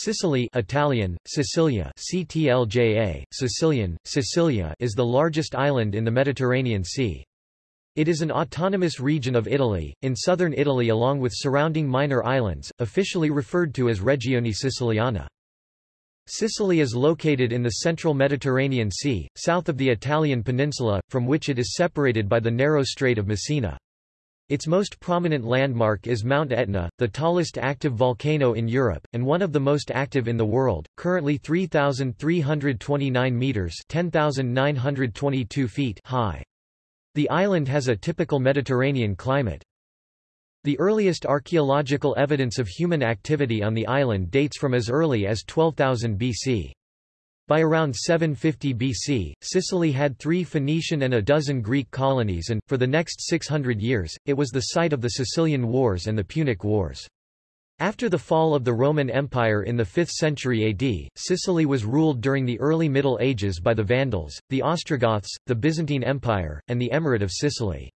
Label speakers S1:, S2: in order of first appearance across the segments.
S1: Sicily Italian, Sicilia CTLJA, Sicilian, Sicilia is the largest island in the Mediterranean Sea. It is an autonomous region of Italy, in southern Italy along with surrounding minor islands, officially referred to as Regione Siciliana. Sicily is located in the central Mediterranean Sea, south of the Italian peninsula, from which it is separated by the narrow Strait of Messina. Its most prominent landmark is Mount Etna, the tallest active volcano in Europe, and one of the most active in the world, currently 3,329 metres 10,922 feet high. The island has a typical Mediterranean climate. The earliest archaeological evidence of human activity on the island dates from as early as 12,000 BC. By around 750 BC, Sicily had three Phoenician and a dozen Greek colonies and, for the next 600 years, it was the site of the Sicilian Wars and the Punic Wars. After the fall of the Roman Empire in the 5th century AD, Sicily was ruled during the early Middle Ages by the Vandals, the Ostrogoths, the Byzantine Empire, and the Emirate of Sicily.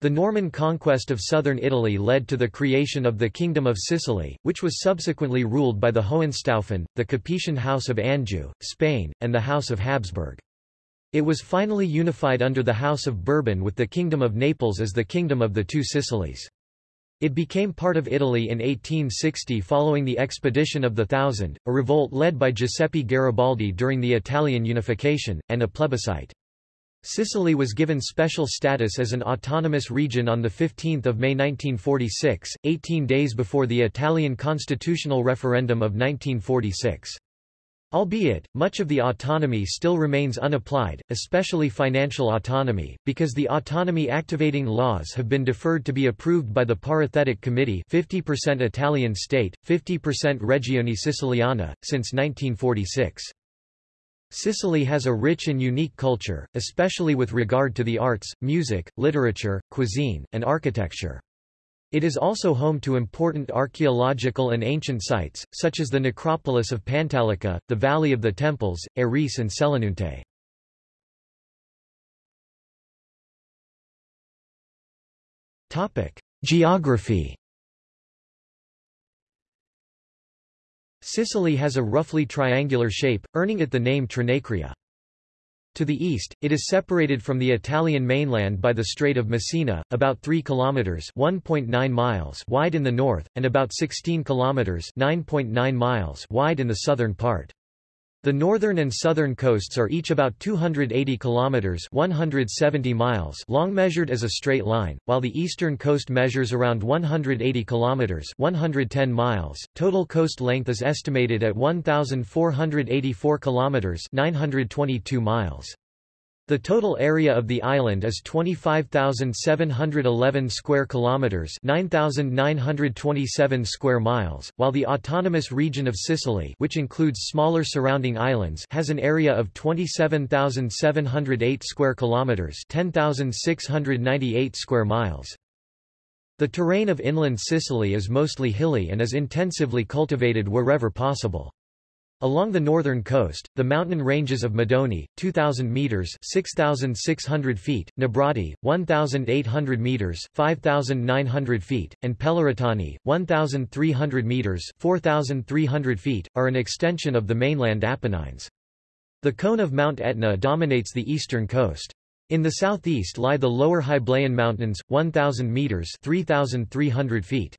S1: The Norman conquest of southern Italy led to the creation of the Kingdom of Sicily, which was subsequently ruled by the Hohenstaufen, the Capetian House of Anjou, Spain, and the House of Habsburg. It was finally unified under the House of Bourbon with the Kingdom of Naples as the Kingdom of the Two Sicilies. It became part of Italy in 1860 following the Expedition of the Thousand, a revolt led by Giuseppe Garibaldi during the Italian unification, and a plebiscite. Sicily was given special status as an autonomous region on 15 May 1946, 18 days before the Italian constitutional referendum of 1946. Albeit, much of the autonomy still remains unapplied, especially financial autonomy, because the autonomy activating laws have been deferred to be approved by the Parithetic Committee 50% Italian state, 50% Regione Siciliana, since 1946. Sicily has a rich and unique culture, especially with regard to the arts, music, literature, cuisine, and architecture. It is also home to important archaeological and ancient sites, such as the necropolis of Pantalica, the Valley of the Temples, Erice and Selinunte. Geography Sicily has a roughly triangular shape, earning it the name Trinacria. To the east, it is separated from the Italian mainland by the Strait of Messina, about 3 kilometers (1.9 miles) wide in the north and about 16 kilometers (9.9 miles) wide in the southern part. The northern and southern coasts are each about 280 kilometers (170 miles) long measured as a straight line, while the eastern coast measures around 180 kilometers (110 miles). Total coast length is estimated at 1484 kilometers (922 miles). The total area of the island is 25,711 square kilometers, 9,927 square miles, while the autonomous region of Sicily, which includes smaller surrounding islands, has an area of 27,708 square kilometers, 10,698 square miles. The terrain of inland Sicily is mostly hilly and is intensively cultivated wherever possible. Along the northern coast, the mountain ranges of Madonie, 2,000 metres 6,600 feet, Nebrodi, 1,800 metres 5,900 feet, and Peloritani, 1,300 metres 4,300 feet, are an extension of the mainland Apennines. The cone of Mount Etna dominates the eastern coast. In the southeast lie the lower Hyblaean Mountains, 1,000 metres 3,300 feet.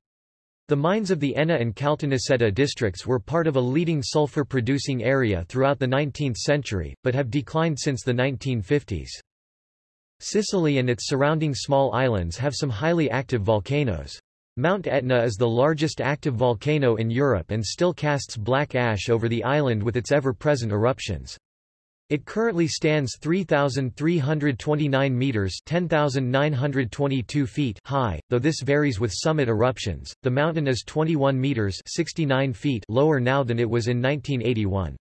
S1: The mines of the Enna and Caltanissetta districts were part of a leading sulfur-producing area throughout the 19th century, but have declined since the 1950s. Sicily and its surrounding small islands have some highly active volcanoes. Mount Etna is the largest active volcano in Europe and still casts black ash over the island with its ever-present eruptions. It currently stands 3,329 meters (10,922 feet) high, though this varies with summit eruptions. The mountain is 21 meters (69 feet) lower now than it was in 1981.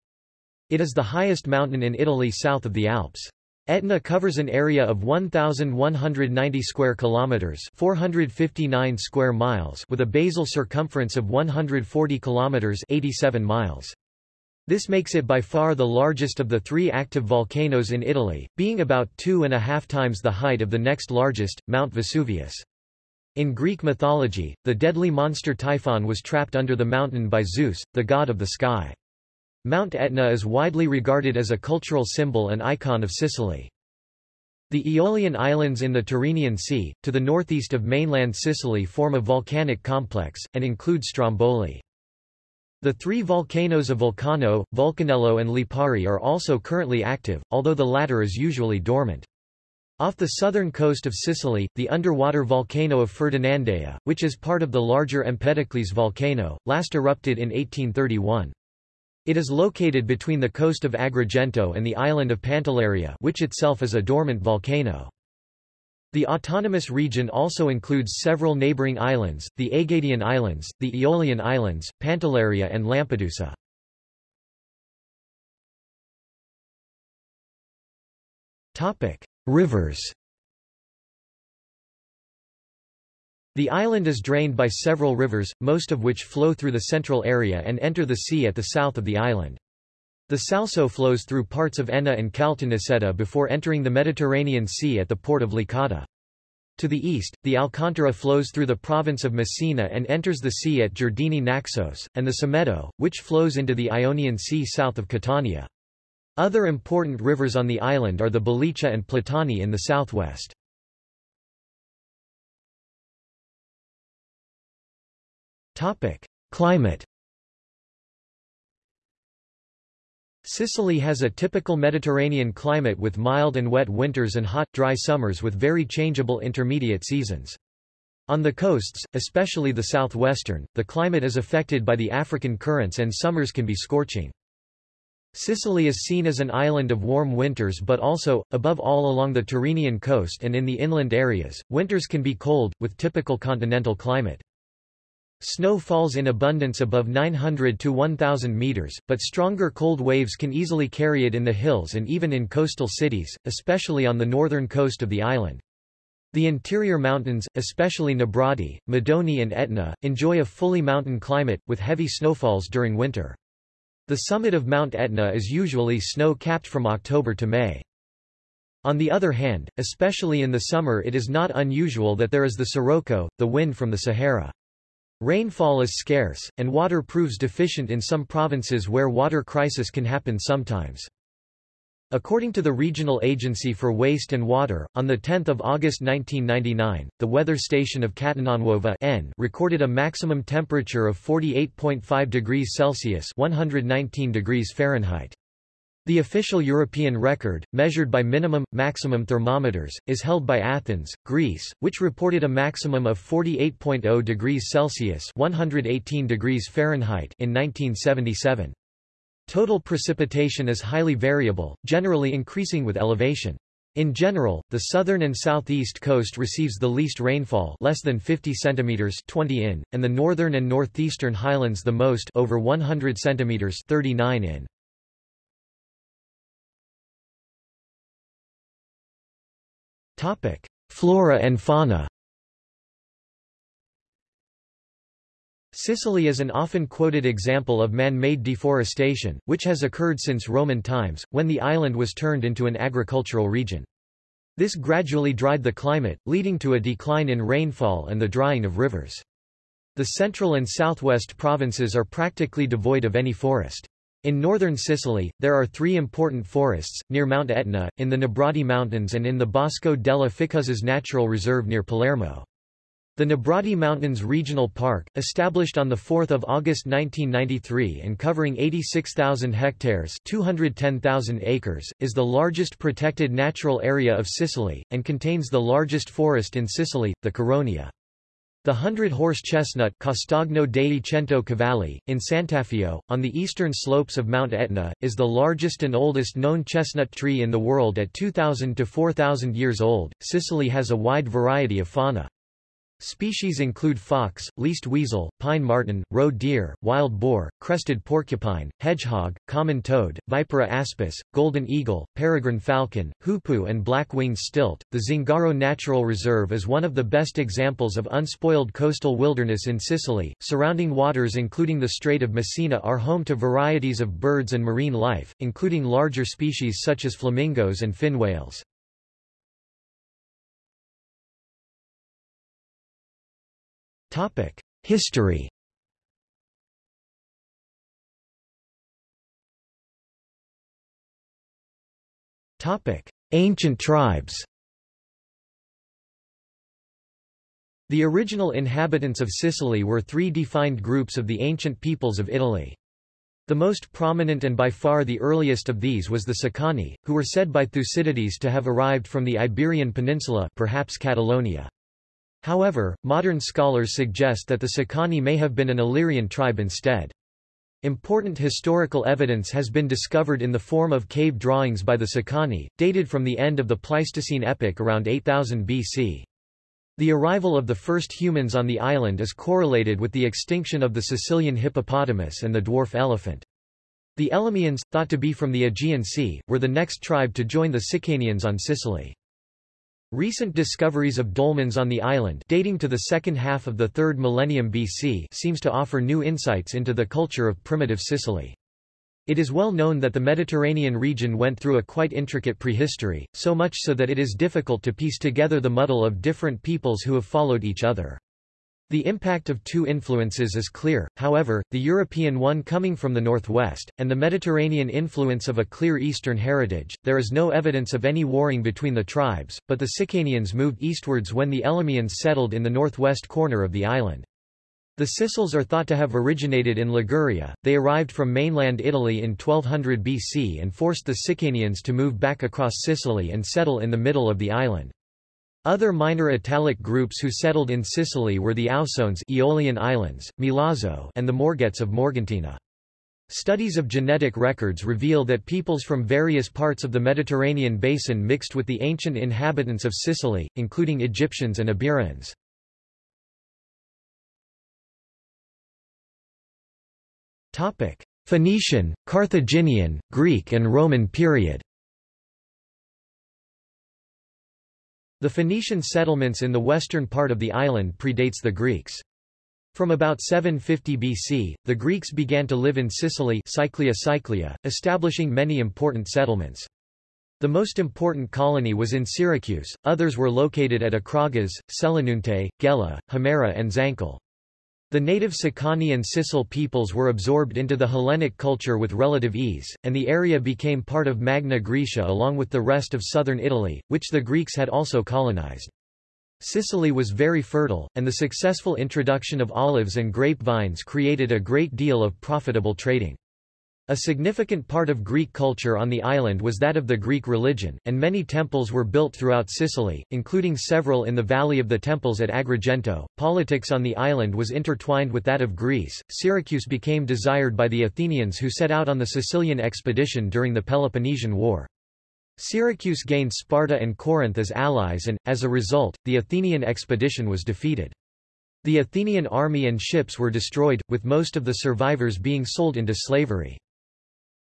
S1: It is the highest mountain in Italy south of the Alps. Etna covers an area of 1190 square kilometers, 459 square miles, with a basal circumference of 140 kilometers, 87 miles. This makes it by far the largest of the three active volcanoes in Italy, being about two and a half times the height of the next largest, Mount Vesuvius. In Greek mythology, the deadly monster Typhon was trapped under the mountain by Zeus, the god of the sky. Mount Etna is widely regarded as a cultural symbol and icon of Sicily. The Aeolian Islands in the Tyrrhenian Sea, to the northeast of mainland Sicily form a volcanic complex, and include Stromboli. The three volcanoes of Vulcano, Vulcanello and Lipari are also currently active, although the latter is usually dormant. Off the southern coast of Sicily, the underwater volcano of Ferdinandea, which is part of the larger Empedocles volcano, last erupted in 1831. It is located between the coast of Agrigento and the island of Pantelleria which itself is a dormant volcano. The autonomous region also includes several neighboring islands, the Egadian Islands, the Aeolian Islands, Pantelleria and Lampedusa. Rivers The island is drained by several rivers, most of which flow through the central area and enter the sea at the south of the island. The Salso flows through parts of Enna and Caltanissetta before entering the Mediterranean Sea at the port of Licata. To the east, the Alcantara flows through the province of Messina and enters the sea at Giardini Naxos, and the Simeto, which flows into the Ionian Sea south of Catania. Other important rivers on the island are the Belice and Platani in the southwest. Climate Sicily has a typical Mediterranean climate with mild and wet winters and hot, dry summers with very changeable intermediate seasons. On the coasts, especially the southwestern, the climate is affected by the African currents and summers can be scorching. Sicily is seen as an island of warm winters but also, above all along the Tyrrhenian coast and in the inland areas, winters can be cold, with typical continental climate. Snow falls in abundance above 900 to 1,000 meters, but stronger cold waves can easily carry it in the hills and even in coastal cities, especially on the northern coast of the island. The interior mountains, especially Nebrodi, Madonie and Etna, enjoy a fully mountain climate, with heavy snowfalls during winter. The summit of Mount Etna is usually snow-capped from October to May. On the other hand, especially in the summer it is not unusual that there is the sirocco, the wind from the Sahara. Rainfall is scarce, and water proves deficient in some provinces where water crisis can happen sometimes. According to the Regional Agency for Waste and Water, on 10 August 1999, the weather station of Catenanuova N recorded a maximum temperature of 48.5 degrees Celsius 119 degrees Fahrenheit. The official European record, measured by minimum, maximum thermometers, is held by Athens, Greece, which reported a maximum of 48.0 degrees Celsius 118 degrees Fahrenheit in 1977. Total precipitation is highly variable, generally increasing with elevation. In general, the southern and southeast coast receives the least rainfall less than 50 cm 20 in, and the northern and northeastern highlands the most over 100 cm 39 in. Topic: Flora and fauna. Sicily is an often quoted example of man-made deforestation, which has occurred since Roman times, when the island was turned into an agricultural region. This gradually dried the climate, leading to a decline in rainfall and the drying of rivers. The central and southwest provinces are practically devoid of any forest. In northern Sicily, there are three important forests, near Mount Etna, in the Nebrodi Mountains and in the Bosco della Ficuzza's Natural Reserve near Palermo. The Nebrodi Mountains Regional Park, established on 4 August 1993 and covering 86,000 hectares 210,000 acres, is the largest protected natural area of Sicily, and contains the largest forest in Sicily, the Caronia. The hundred-horse chestnut Castagno dei Cento Cavalli, in Sant'Alfio, on the eastern slopes of Mount Etna, is the largest and oldest known chestnut tree in the world at 2,000 to 4,000 years old. Sicily has a wide variety of fauna. Species include fox, least weasel, pine marten, roe deer, wild boar, crested porcupine, hedgehog, common toad, vipera aspis, golden eagle, peregrine falcon, hoopoe and black-winged stilt. The Zingaro Natural Reserve is one of the best examples of unspoiled coastal wilderness in Sicily. Surrounding waters including the Strait of Messina are home to varieties of birds and marine life, including larger species such as flamingos and fin whales. History Ancient tribes The original inhabitants of Sicily were three defined groups of the ancient peoples of Italy. The most prominent and by far the earliest of these was the Sicani, who were said by Thucydides to have arrived from the Iberian Peninsula perhaps Catalonia. However, modern scholars suggest that the Sicani may have been an Illyrian tribe instead. Important historical evidence has been discovered in the form of cave drawings by the Sicani, dated from the end of the Pleistocene epoch around 8000 BC. The arrival of the first humans on the island is correlated with the extinction of the Sicilian hippopotamus and the dwarf elephant. The Elymians, thought to be from the Aegean Sea, were the next tribe to join the Sicanians on Sicily. Recent discoveries of dolmens on the island dating to the second half of the 3rd millennium BC seems to offer new insights into the culture of primitive Sicily. It is well known that the Mediterranean region went through a quite intricate prehistory, so much so that it is difficult to piece together the muddle of different peoples who have followed each other. The impact of two influences is clear, however, the European one coming from the northwest, and the Mediterranean influence of a clear eastern heritage. There is no evidence of any warring between the tribes, but the Sicanians moved eastwards when the Elymians settled in the northwest corner of the island. The Sicels are thought to have originated in Liguria, they arrived from mainland Italy in 1200 BC and forced the Sicanians to move back across Sicily and settle in the middle of the island. Other minor Italic groups who settled in Sicily were the Ausones Aeolian Islands, Milazzo and the Morgets of Morgantina. Studies of genetic records reveal that peoples from various parts of the Mediterranean basin mixed with the ancient inhabitants of Sicily, including Egyptians and Iberians. Phoenician, Carthaginian, Greek and Roman period The Phoenician settlements in the western part of the island predates the Greeks. From about 750 BC, the Greeks began to live in Sicily Cyclia Cyclia, establishing many important settlements. The most important colony was in Syracuse, others were located at Acragas, Selinunte, Gela, Himera and Zancle. The native Sicani and Sicel peoples were absorbed into the Hellenic culture with relative ease, and the area became part of Magna Graecia along with the rest of southern Italy, which the Greeks had also colonized. Sicily was very fertile, and the successful introduction of olives and grapevines created a great deal of profitable trading. A significant part of Greek culture on the island was that of the Greek religion, and many temples were built throughout Sicily, including several in the Valley of the Temples at Agrigento. Politics on the island was intertwined with that of Greece. Syracuse became desired by the Athenians who set out on the Sicilian expedition during the Peloponnesian War. Syracuse gained Sparta and Corinth as allies and, as a result, the Athenian expedition was defeated. The Athenian army and ships were destroyed, with most of the survivors being sold into slavery.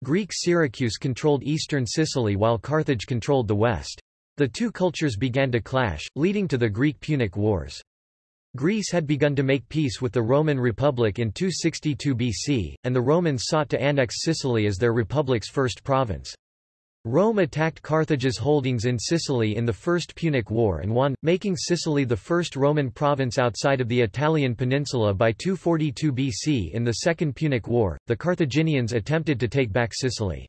S1: Greek Syracuse controlled eastern Sicily while Carthage controlled the west. The two cultures began to clash, leading to the Greek-Punic Wars. Greece had begun to make peace with the Roman Republic in 262 BC, and the Romans sought to annex Sicily as their republic's first province. Rome attacked Carthage's holdings in Sicily in the First Punic War and won, making Sicily the first Roman province outside of the Italian peninsula by 242 BC. In the Second Punic War, the Carthaginians attempted to take back Sicily.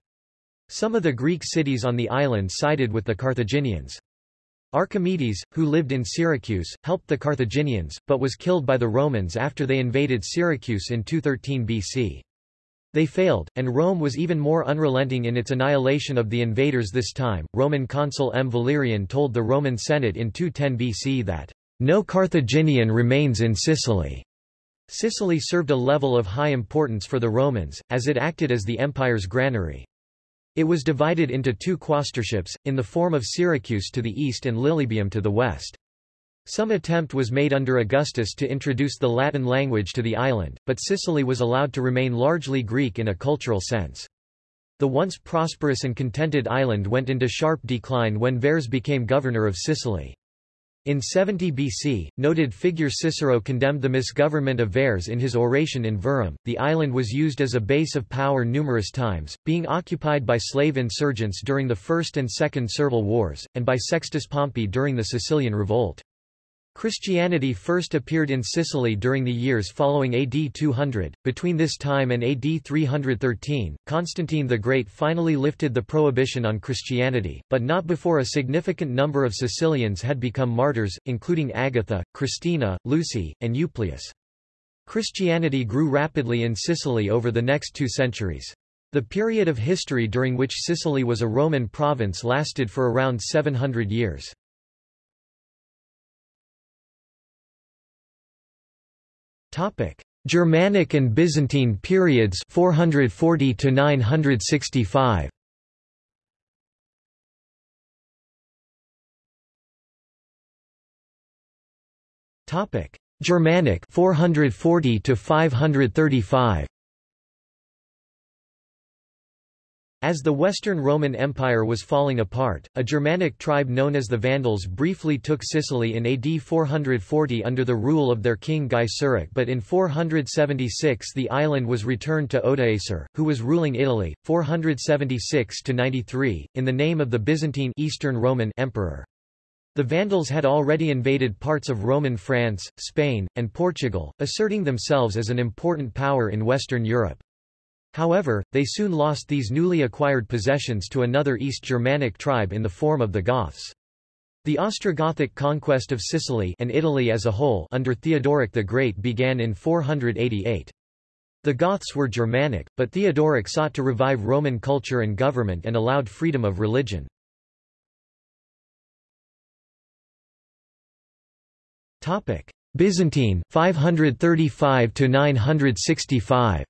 S1: Some of the Greek cities on the island sided with the Carthaginians. Archimedes, who lived in Syracuse, helped the Carthaginians, but was killed by the Romans after they invaded Syracuse in 213 BC. They failed, and Rome was even more unrelenting in its annihilation of the invaders this time. Roman consul M. Valerian told the Roman Senate in 210 BC that, No Carthaginian remains in Sicily. Sicily served a level of high importance for the Romans, as it acted as the empire's granary. It was divided into two quaestorships, in the form of Syracuse to the east and Lilybaeum to the west. Some attempt was made under Augustus to introduce the Latin language to the island, but Sicily was allowed to remain largely Greek in a cultural sense. The once prosperous and contented island went into sharp decline when Verres became governor of Sicily. In 70 BC, noted figure Cicero condemned the misgovernment of Verres in his oration in Verrem. The island was used as a base of power numerous times, being occupied by slave insurgents during the First and Second Servile Wars, and by Sextus Pompey during the Sicilian Revolt. Christianity first appeared in Sicily during the years following AD 200. Between this time and AD 313, Constantine the Great finally lifted the prohibition on Christianity, but not before a significant number of Sicilians had become martyrs, including Agatha, Christina, Lucy, and Euplaius. Christianity grew rapidly in Sicily over the next two centuries. The period of history during which Sicily was a Roman province lasted for around 700 years. Topic: Germanic and Byzantine periods 440 to 965. Topic: Germanic 440 to 535. As the Western Roman Empire was falling apart, a Germanic tribe known as the Vandals briefly took Sicily in AD 440 under the rule of their king Gaiseric but in 476 the island was returned to Odoacer, who was ruling Italy, 476–93, in the name of the Byzantine Eastern Roman Emperor. The Vandals had already invaded parts of Roman France, Spain, and Portugal, asserting themselves as an important power in Western Europe. However, they soon lost these newly acquired possessions to another East Germanic tribe in the form of the Goths. The Ostrogothic conquest of Sicily and Italy as a whole under Theodoric the Great began in 488. The Goths were Germanic, but Theodoric sought to revive Roman culture and government and allowed freedom of religion. Byzantine 535 to 965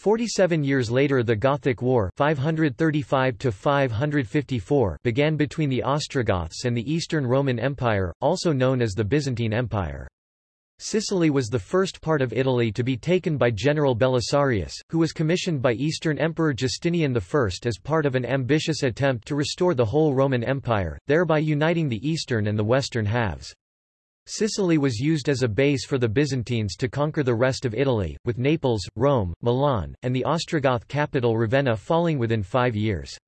S1: Forty-seven years later the Gothic War 535 began between the Ostrogoths and the Eastern Roman Empire, also known as the Byzantine Empire. Sicily was the first part of Italy to be taken by General Belisarius, who was commissioned by Eastern Emperor Justinian I as part of an ambitious attempt to restore the whole Roman Empire, thereby uniting the eastern and the western halves. Sicily was used as a base for the Byzantines to conquer the rest of Italy, with Naples, Rome, Milan, and the Ostrogoth capital Ravenna falling within five years.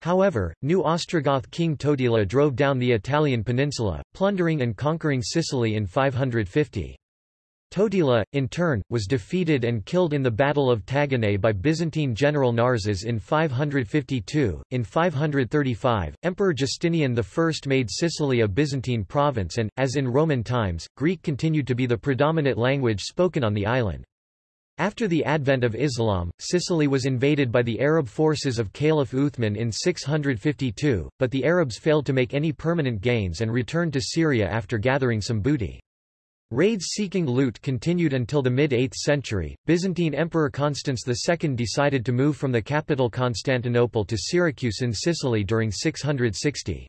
S1: However, new Ostrogoth king Totila drove down the Italian peninsula, plundering and conquering Sicily in 550. Totila, in turn, was defeated and killed in the Battle of Taginae by Byzantine general Narses in 552. In 535, Emperor Justinian I made Sicily a Byzantine province and, as in Roman times, Greek continued to be the predominant language spoken on the island. After the advent of Islam, Sicily was invaded by the Arab forces of Caliph Uthman in 652, but the Arabs failed to make any permanent gains and returned to Syria after gathering some booty. Raids seeking loot continued until the mid-8th century. Byzantine Emperor Constans II decided to move from the capital Constantinople to Syracuse in Sicily during 660.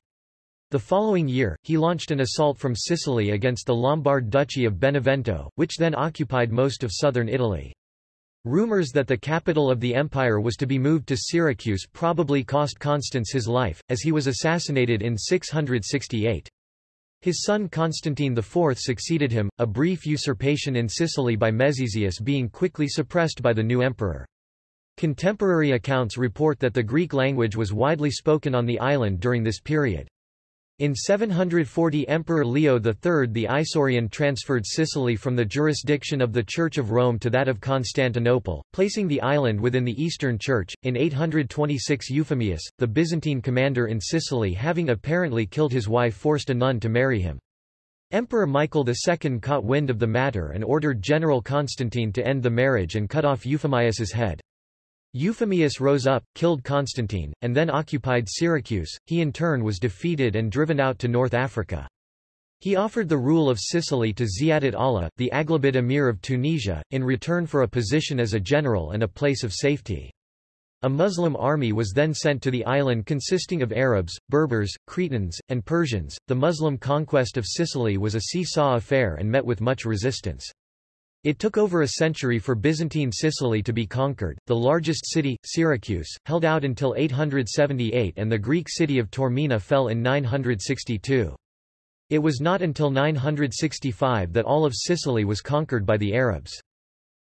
S1: The following year, he launched an assault from Sicily against the Lombard Duchy of Benevento, which then occupied most of southern Italy. Rumors that the capital of the empire was to be moved to Syracuse probably cost Constans his life, as he was assassinated in 668. His son Constantine IV succeeded him, a brief usurpation in Sicily by Mezezius being quickly suppressed by the new emperor. Contemporary accounts report that the Greek language was widely spoken on the island during this period. In 740 Emperor Leo III the Isaurian transferred Sicily from the jurisdiction of the Church of Rome to that of Constantinople, placing the island within the Eastern Church. In 826 Euphemius, the Byzantine commander in Sicily having apparently killed his wife forced a nun to marry him. Emperor Michael II caught wind of the matter and ordered General Constantine to end the marriage and cut off Euphemius's head. Euphemius rose up, killed Constantine, and then occupied Syracuse. He in turn was defeated and driven out to North Africa. He offered the rule of Sicily to Ziyadat Allah, the Aghlabid emir of Tunisia, in return for a position as a general and a place of safety. A Muslim army was then sent to the island consisting of Arabs, Berbers, Cretans, and Persians. The Muslim conquest of Sicily was a seesaw affair and met with much resistance. It took over a century for Byzantine Sicily to be conquered. The largest city, Syracuse, held out until 878 and the Greek city of Taormina fell in 962. It was not until 965 that all of Sicily was conquered by the Arabs.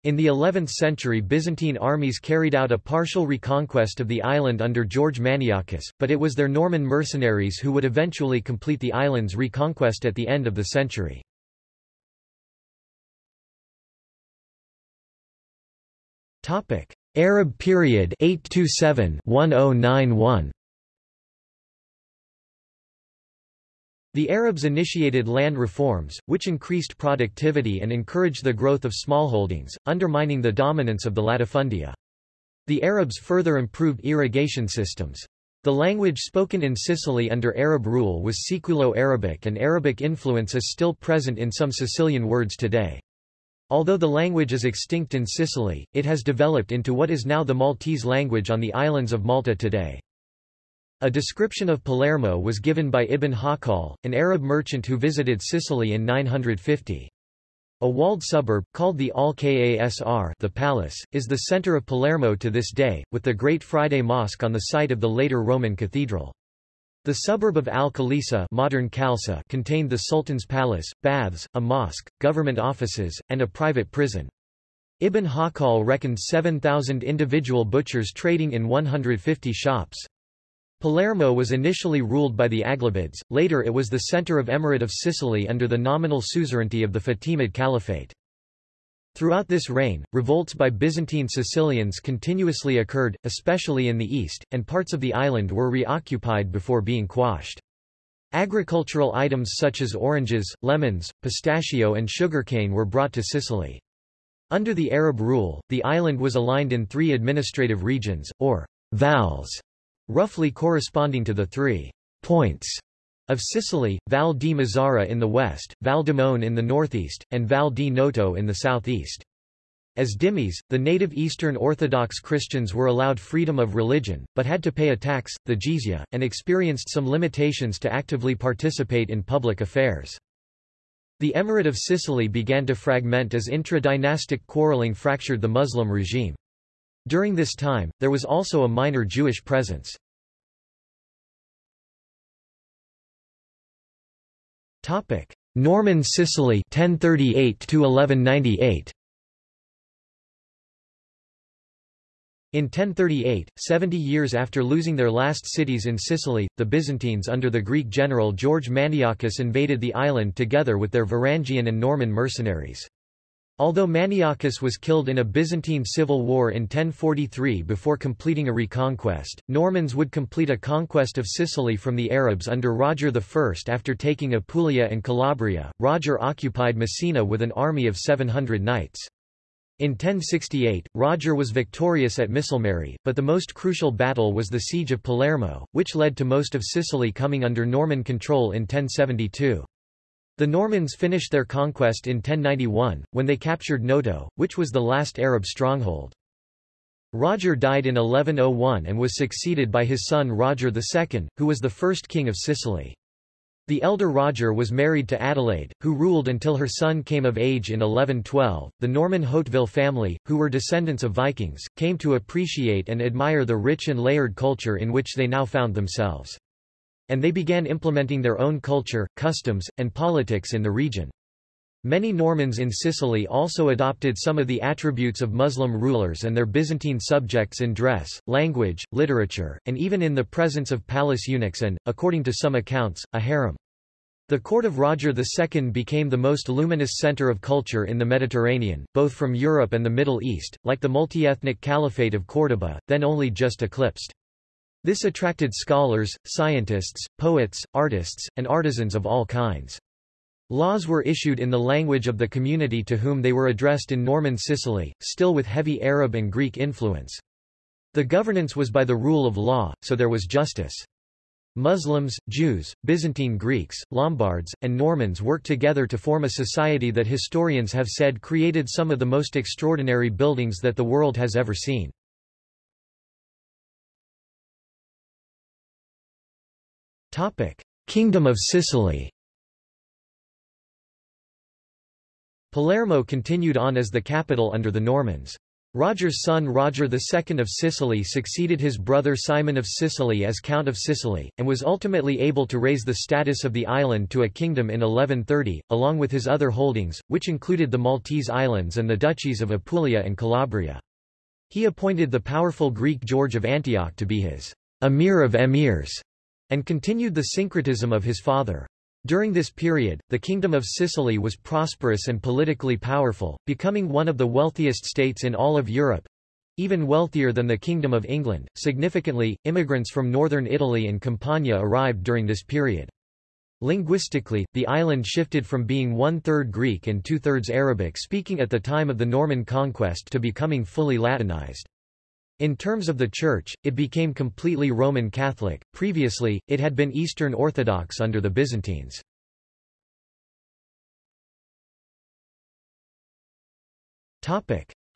S1: In the 11th century Byzantine armies carried out a partial reconquest of the island under George Maniakes, but it was their Norman mercenaries who would eventually complete the island's reconquest at the end of the century. Arab period 827-1091 The Arabs initiated land reforms, which increased productivity and encouraged the growth of smallholdings, undermining the dominance of the latifundia. The Arabs further improved irrigation systems. The language spoken in Sicily under Arab rule was Siculo-Arabic and Arabic influence is still present in some Sicilian words today. Although the language is extinct in Sicily, it has developed into what is now the Maltese language on the islands of Malta today. A description of Palermo was given by Ibn Hawqal, an Arab merchant who visited Sicily in 950. A walled suburb, called the Al-Kasr the palace, is the center of Palermo to this day, with the Great Friday Mosque on the site of the later Roman cathedral. The suburb of Al-Khalisa modern Khalsa contained the Sultan's palace, baths, a mosque, government offices, and a private prison. Ibn Hawqal reckoned 7,000 individual butchers trading in 150 shops. Palermo was initially ruled by the Aghlabids, later it was the center of Emirate of Sicily under the nominal suzerainty of the Fatimid Caliphate. Throughout this reign, revolts by Byzantine Sicilians continuously occurred, especially in the east, and parts of the island were reoccupied before being quashed. Agricultural items such as oranges, lemons, pistachio and sugarcane were brought to Sicily. Under the Arab rule, the island was aligned in three administrative regions, or vals, roughly corresponding to the three points of Sicily, Val di Mazzara in the west, Val Demone in the northeast, and Val di Noto in the southeast. As dhimmis, the native Eastern Orthodox Christians were allowed freedom of religion, but had to pay a tax, the jizya, and experienced some limitations to actively participate in public affairs. The Emirate of Sicily began to fragment as intra-dynastic quarreling fractured the Muslim regime. During this time, there was also a minor Jewish presence. Norman Sicily 1038 to 1198 In 1038, 70 years after losing their last cities in Sicily, the Byzantines under the Greek general George Maniakes invaded the island together with their Varangian and Norman mercenaries. Although Maniakes was killed in a Byzantine civil war in 1043 before completing a reconquest, Normans would complete a conquest of Sicily from the Arabs under Roger I. After taking Apulia and Calabria, Roger occupied Messina with an army of 700 knights. In 1068, Roger was victorious at Misilmeri, but the most crucial battle was the Siege of Palermo, which led to most of Sicily coming under Norman control in 1072. The Normans finished their conquest in 1091, when they captured Noto, which was the last Arab stronghold. Roger died in 1101 and was succeeded by his son Roger II, who was the first king of Sicily. The elder Roger was married to Adelaide, who ruled until her son came of age in 1112. The Norman Hauteville family, who were descendants of Vikings, came to appreciate and admire the rich and layered culture in which they now found themselves and they began implementing their own culture, customs, and politics in the region. Many Normans in Sicily also adopted some of the attributes of Muslim rulers and their Byzantine subjects in dress, language, literature, and even in the presence of palace eunuchs and, according to some accounts, a harem. The court of Roger II became the most luminous center of culture in the Mediterranean, both from Europe and the Middle East, like the multi-ethnic Caliphate of Córdoba, then only just eclipsed. This attracted scholars, scientists, poets, artists, and artisans of all kinds. Laws were issued in the language of the community to whom they were addressed in Norman Sicily, still with heavy Arab and Greek influence. The governance was by the rule of law, so there was justice. Muslims, Jews, Byzantine Greeks, Lombards, and Normans worked together to form a society that historians have said created some of the most extraordinary buildings that the world has ever seen. Kingdom of Sicily Palermo continued on as the capital under the Normans. Roger's son Roger II of Sicily succeeded his brother Simon of Sicily as Count of Sicily, and was ultimately able to raise the status of the island to a kingdom in 1130, along with his other holdings, which included the Maltese Islands and the duchies of Apulia and Calabria. He appointed the powerful Greek George of Antioch to be his emir of emirs, and continued the syncretism of his father. During this period, the Kingdom of Sicily was prosperous and politically powerful, becoming one of the wealthiest states in all of Europe even wealthier than the Kingdom of England. Significantly, immigrants from northern Italy and Campania arrived during this period. Linguistically, the island shifted from being one-third Greek and two-thirds Arabic speaking at the time of the Norman conquest to becoming fully Latinized. In terms of the Church, it became completely Roman Catholic, previously, it had been Eastern Orthodox under the Byzantines.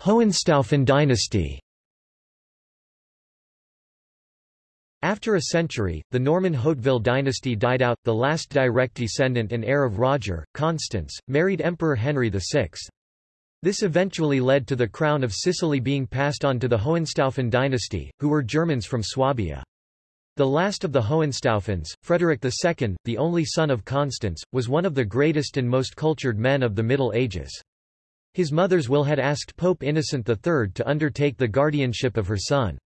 S1: Hohenstaufen dynasty After a century, the Norman Hauteville dynasty died out, the last direct descendant and heir of Roger, Constance, married Emperor Henry VI. This eventually led to the crown of Sicily being passed on to the Hohenstaufen dynasty, who were Germans from Swabia. The last of the Hohenstaufens, Frederick II, the only son of Constance, was one of the greatest and most cultured men of the Middle Ages. His mother's will had asked Pope Innocent III to undertake the guardianship of her son.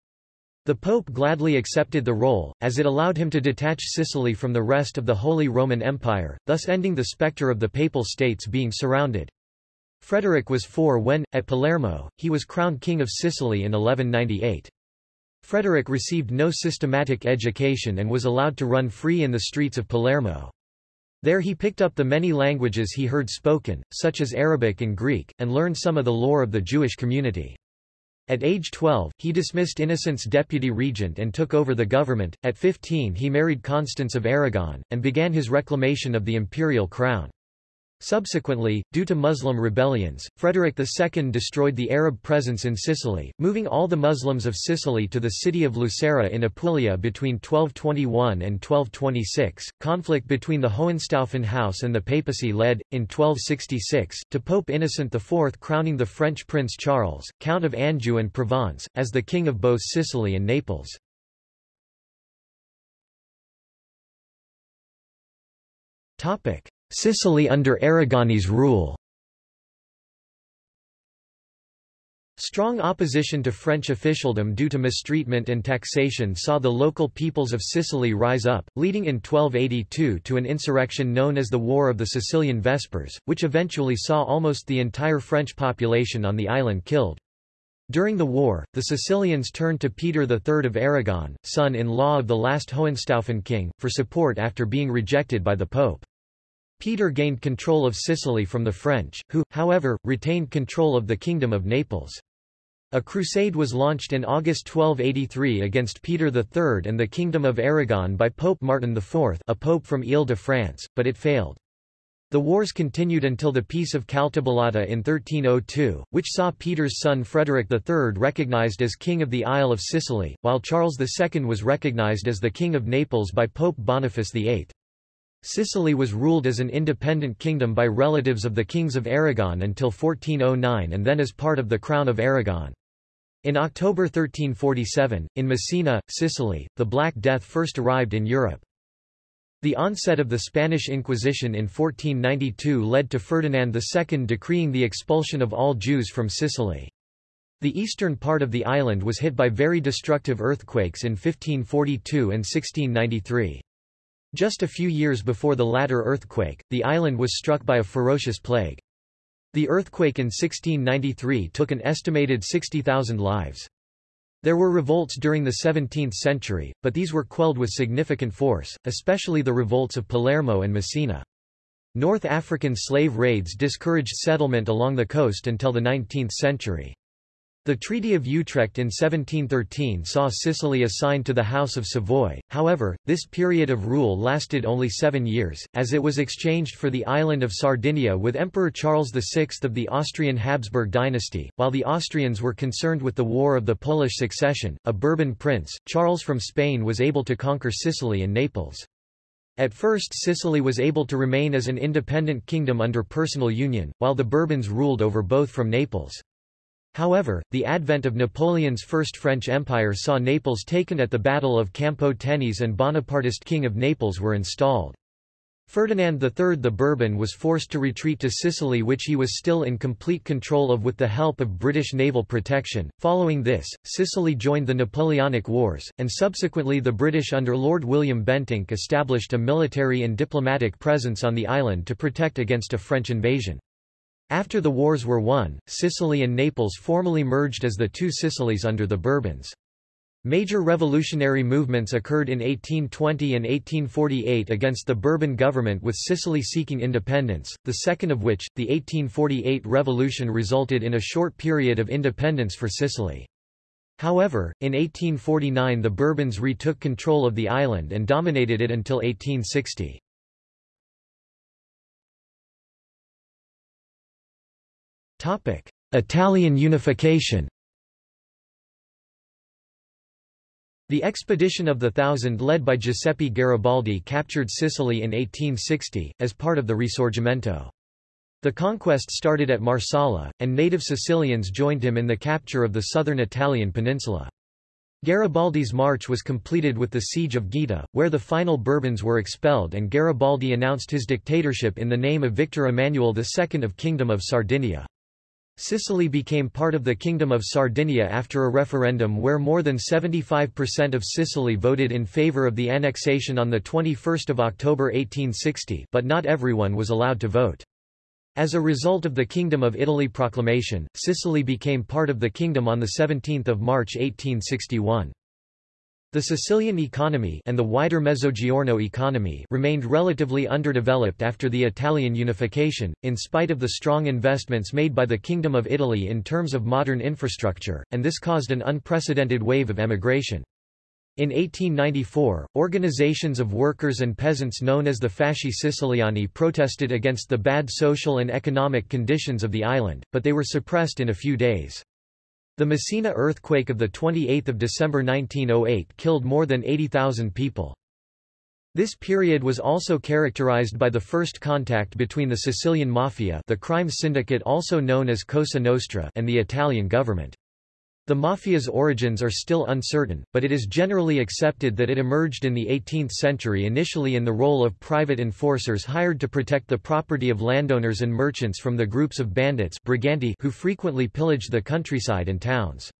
S1: The Pope gladly accepted the role, as it allowed him to detach Sicily from the rest of the Holy Roman Empire, thus ending the spectre of the Papal States being surrounded. Frederick was four when, at Palermo, he was crowned King of Sicily in 1198. Frederick received no systematic education and was allowed to run free in the streets of Palermo. There he picked up the many languages he heard spoken, such as Arabic and Greek, and learned some of the lore of the Jewish community. At age 12, he dismissed Innocent's deputy regent and took over the government. At 15 he married Constance of Aragon, and began his reclamation of the imperial crown. Subsequently, due to Muslim rebellions, Frederick II destroyed the Arab presence in Sicily, moving all the Muslims of Sicily to the city of Lucera in Apulia between 1221 and 1226. Conflict between the Hohenstaufen house and the papacy led, in 1266, to Pope Innocent IV crowning the French Prince Charles, Count of Anjou and Provence, as the king of both Sicily and Naples. Topic. Sicily under Aragonese rule Strong opposition to French officialdom due to mistreatment and taxation saw the local peoples of Sicily rise up, leading in 1282 to an insurrection known as the War of the Sicilian Vespers, which eventually saw almost the entire French population on the island killed. During the war, the Sicilians turned to Peter III of Aragon, son-in-law of the last Hohenstaufen king, for support after being rejected by the Pope. Peter gained control of Sicily from the French, who, however, retained control of the Kingdom of Naples. A crusade was launched in August 1283 against Peter III and the Kingdom of Aragon by Pope Martin IV a pope from Ile-de-France, but it failed. The wars continued until the Peace of Caltabellotta in 1302, which saw Peter's son Frederick III recognized as King of the Isle of Sicily, while Charles II was recognized as the King of Naples by Pope Boniface VIII. Sicily was ruled as an independent kingdom by relatives of the kings of Aragon until 1409 and then as part of the Crown of Aragon. In October 1347, in Messina, Sicily, the Black Death first arrived in Europe. The onset of the Spanish Inquisition in 1492 led to Ferdinand II decreeing the expulsion of all Jews from Sicily. The eastern part of the island was hit by very destructive earthquakes in 1542 and 1693. Just a few years before the latter earthquake, the island was struck by a ferocious plague. The earthquake in 1693 took an estimated 60,000 lives. There were revolts during the 17th century, but these were quelled with significant force, especially the revolts of Palermo and Messina. North African slave raids discouraged settlement along the coast until the 19th century. The Treaty of Utrecht in 1713 saw Sicily assigned to the House of Savoy, however, this period of rule lasted only seven years, as it was exchanged for the island of Sardinia with Emperor Charles VI of the Austrian Habsburg dynasty. While the Austrians were concerned with the War of the Polish Succession, a Bourbon prince, Charles from Spain was able to conquer Sicily and Naples. At first Sicily was able to remain as an independent kingdom under personal union, while the Bourbons ruled over both from Naples. However, the advent of Napoleon's First French Empire saw Naples taken at the Battle of Campo Tenese and Bonapartist King of Naples were installed. Ferdinand III the Bourbon was forced to retreat to Sicily which he was still in complete control of with the help of British naval protection. Following this, Sicily joined the Napoleonic Wars, and subsequently the British under Lord William Bentinck established a military and diplomatic presence on the island to protect against a French invasion. After the wars were won, Sicily and Naples formally merged as the two Sicilies under the Bourbons. Major revolutionary movements occurred in 1820 and 1848 against the Bourbon government with Sicily seeking independence, the second of which, the 1848 revolution resulted in a short period of independence for Sicily. However, in 1849 the Bourbons retook control of the island and dominated it until 1860. Italian unification The expedition of the Thousand led by Giuseppe Garibaldi captured Sicily in 1860, as part of the Risorgimento. The conquest started at Marsala, and native Sicilians joined him in the capture of the southern Italian peninsula. Garibaldi's march was completed with the Siege of Gaeta, where the final Bourbons were expelled and Garibaldi announced his dictatorship in the name of Victor Emmanuel II of Kingdom of Sardinia. Sicily became part of the Kingdom of Sardinia after a referendum where more than 75% of Sicily voted in favour of the annexation on 21 October 1860 but not everyone was allowed to vote. As a result of the Kingdom of Italy proclamation, Sicily became part of the kingdom on 17 March 1861. The Sicilian economy and the wider Mezzogiorno economy remained relatively underdeveloped after the Italian unification, in spite of the strong investments made by the Kingdom of Italy in terms of modern infrastructure, and this caused an unprecedented wave of emigration. In 1894, organizations of workers and peasants known as the Fasci Siciliani protested against the bad social and economic conditions of the island, but they were suppressed in a few days. The Messina earthquake of 28 December 1908 killed more than 80,000 people. This period was also characterized by the first contact between the Sicilian Mafia the crime syndicate also known as Cosa Nostra and the Italian government. The mafia's origins are still uncertain, but it is generally accepted that it emerged in the 18th century initially in the role of private enforcers hired to protect the property of landowners and merchants from the groups of bandits briganti who frequently pillaged the countryside and towns.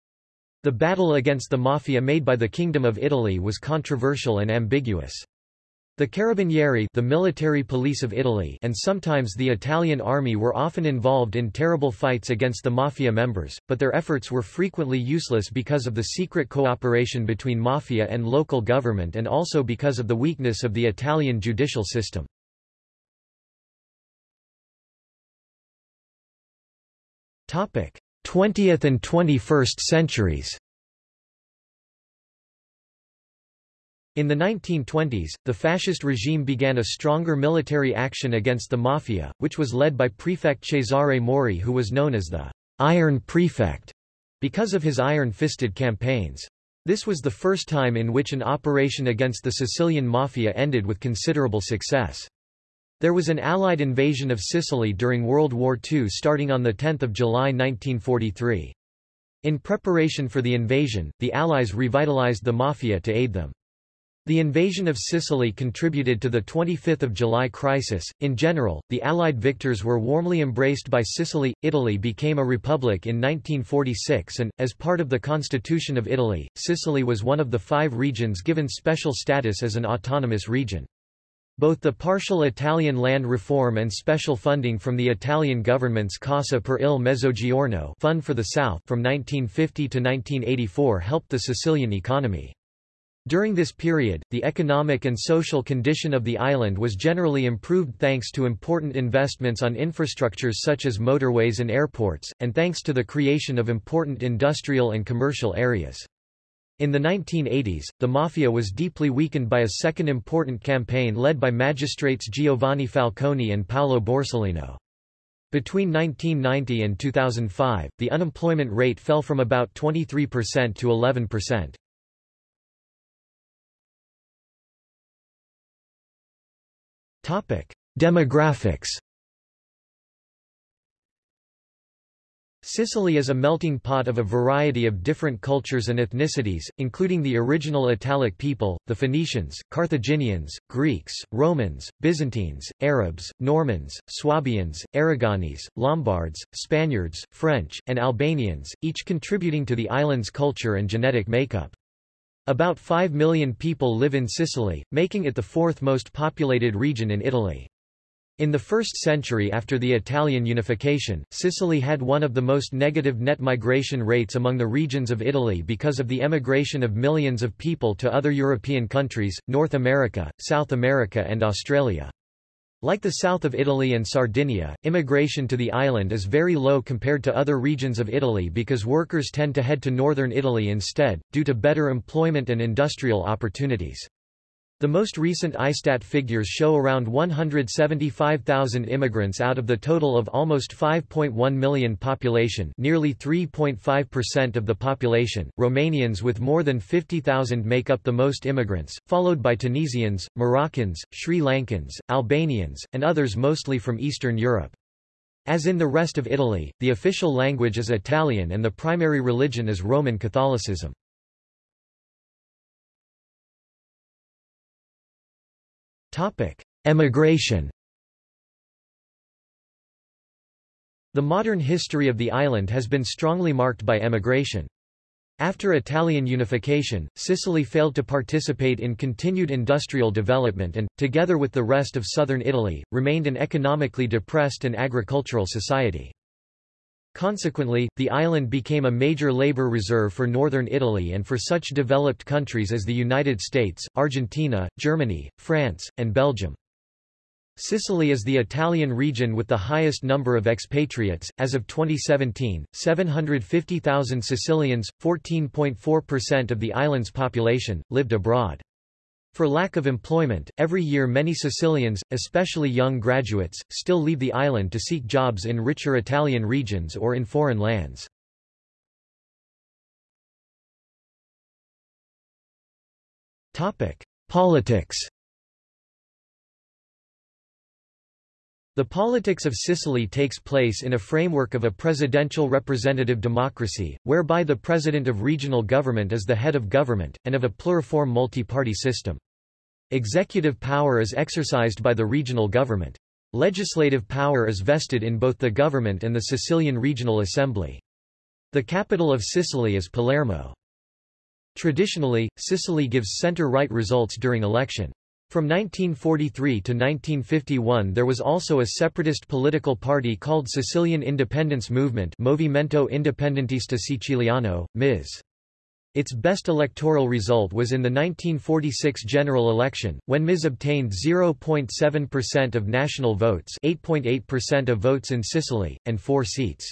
S1: The battle against the mafia made by the Kingdom of Italy was controversial and ambiguous. The Carabinieri the military police of Italy and sometimes the Italian army were often involved in terrible fights against the mafia members, but their efforts were frequently useless because of the secret cooperation between mafia and local government and also because of the weakness of the Italian judicial system. 20th and 21st centuries. In the 1920s, the fascist regime began a stronger military action against the mafia, which was led by Prefect Cesare Mori who was known as the Iron Prefect because of his iron-fisted campaigns. This was the first time in which an operation against the Sicilian mafia ended with considerable success. There was an Allied invasion of Sicily during World War II starting on 10 July 1943. In preparation for the invasion, the Allies revitalized the mafia to aid them. The invasion of Sicily contributed to the 25 July crisis. In general, the Allied victors were warmly embraced by Sicily. Italy became a republic in 1946 and, as part of the Constitution of Italy, Sicily was one of the five regions given special status as an autonomous region. Both the partial Italian land reform and special funding from the Italian government's Cassa per il Mezzogiorno Fund for the South from 1950 to 1984 helped the Sicilian economy. During this period, the economic and social condition of the island was generally improved thanks to important investments on infrastructures such as motorways and airports, and thanks to the creation of important industrial and commercial areas. In the 1980s, the Mafia was deeply weakened by a second important campaign led by magistrates Giovanni Falcone and Paolo Borsellino. Between 1990 and 2005, the unemployment rate fell from about 23% to 11%. Topic: Demographics. Sicily is a melting pot of a variety of different cultures and ethnicities, including the original Italic people, the Phoenicians, Carthaginians, Greeks, Romans, Byzantines, Arabs, Normans, Swabians, Aragonese, Lombards, Spaniards, French, and Albanians, each contributing to the island's culture and genetic makeup. About 5 million people live in Sicily, making it the fourth most populated region in Italy. In the first century after the Italian unification, Sicily had one of the most negative net migration rates among the regions of Italy because of the emigration of millions of people to other European countries, North America, South America and Australia. Like the south of Italy and Sardinia, immigration to the island is very low compared to other regions of Italy because workers tend to head to northern Italy instead, due to better employment and industrial opportunities. The most recent ISTAT figures show around 175,000 immigrants out of the total of almost 5.1 million population nearly 3.5% of the population. Romanians with more than 50,000 make up the most immigrants, followed by Tunisians, Moroccans, Sri Lankans, Albanians, and others mostly from Eastern Europe. As in the rest of Italy, the official language is Italian and the primary religion is Roman Catholicism. Topic: Emigration. The modern history of the island has been strongly marked by emigration. After Italian unification, Sicily failed to participate in continued industrial development and, together with the rest of southern Italy, remained an economically depressed and agricultural society. Consequently, the island became a major labor reserve for northern Italy and for such developed countries as the United States, Argentina, Germany, France, and Belgium. Sicily is the Italian region with the highest number of expatriates. As of 2017, 750,000 Sicilians, 14.4% of the island's population, lived abroad. For lack of employment, every year many Sicilians, especially young graduates, still leave the island to seek jobs in richer Italian regions or in foreign lands. Politics The politics of Sicily takes place in a framework of a presidential representative democracy, whereby the president of regional government is the head of government, and of a pluriform multi-party system. Executive power is exercised by the regional government. Legislative power is vested in both the government and the Sicilian Regional Assembly. The capital of Sicily is Palermo. Traditionally, Sicily gives center-right results during election. From 1943 to 1951 there was also a separatist political party called Sicilian Independence Movement Movimento Indipendentista Siciliano, MIS. Its best electoral result was in the 1946 general election, when MIS obtained 0.7% of national votes 8.8% of votes in Sicily, and four seats.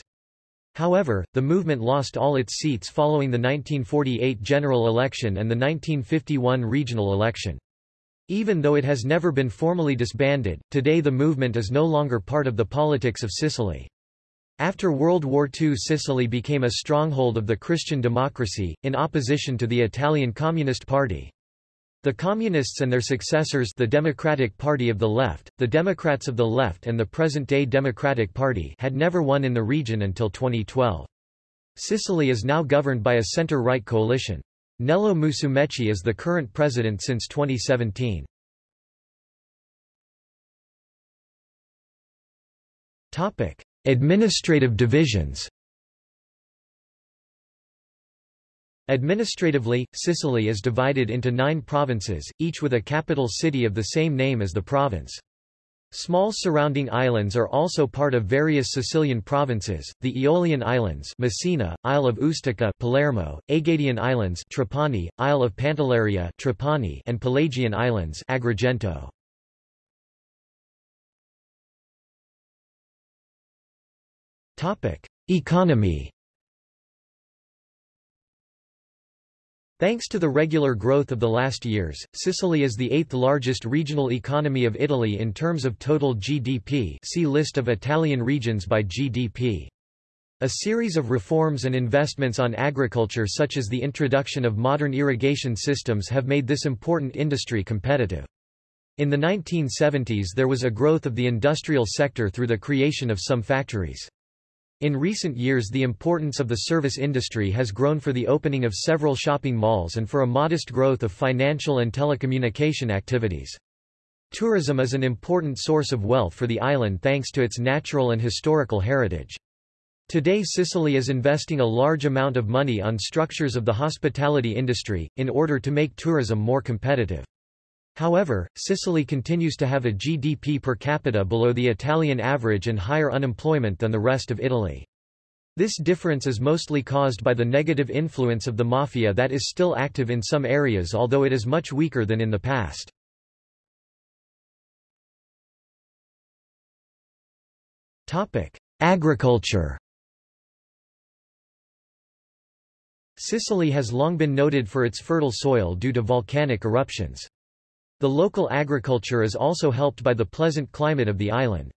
S1: However, the movement lost all its seats following the 1948 general election and the 1951 regional election. Even though it has never been formally disbanded, today the movement is no longer part of the politics of Sicily. After World War II Sicily became a stronghold of the Christian democracy, in opposition to the Italian Communist Party. The Communists and their successors the Democratic Party of the Left, the Democrats of the Left and the present-day Democratic Party had never won in the region until 2012. Sicily is now governed by a center-right coalition. Nello Musumeci is the current president since 2017. Topic: Administrative divisions. Administratively, Sicily is divided into nine provinces, each with a capital city of the same name as the province. Small surrounding islands are also part of various Sicilian provinces, the Aeolian Islands Messina, Isle of Ustica Palermo, Egadian Islands Trapani, Isle of Pantelleria Trapani, and Pelagian Islands Agrigento. Economy Thanks to the regular growth of the last years, Sicily is the eighth largest regional economy of Italy in terms of total GDP see List of Italian regions by GDP. A series of reforms and investments on agriculture such as the introduction of modern irrigation systems have made this important industry competitive. In the 1970s there was a growth of the industrial sector through the creation of some factories. In recent years the importance of the service industry has grown for the opening of several shopping malls and for a modest growth of financial and telecommunication activities. Tourism is an important source of wealth for the island thanks to its natural and historical heritage. Today Sicily is investing a large amount of money on structures of the hospitality industry, in order to make tourism more competitive. However, Sicily continues to have a GDP per capita below the Italian average and higher unemployment than the rest of Italy. This difference is mostly caused by the negative influence of the mafia that is still active in some areas although it is much weaker than in the past. Agriculture Sicily has long been noted for its fertile soil due to volcanic eruptions. The local agriculture is also helped by the pleasant climate of the island.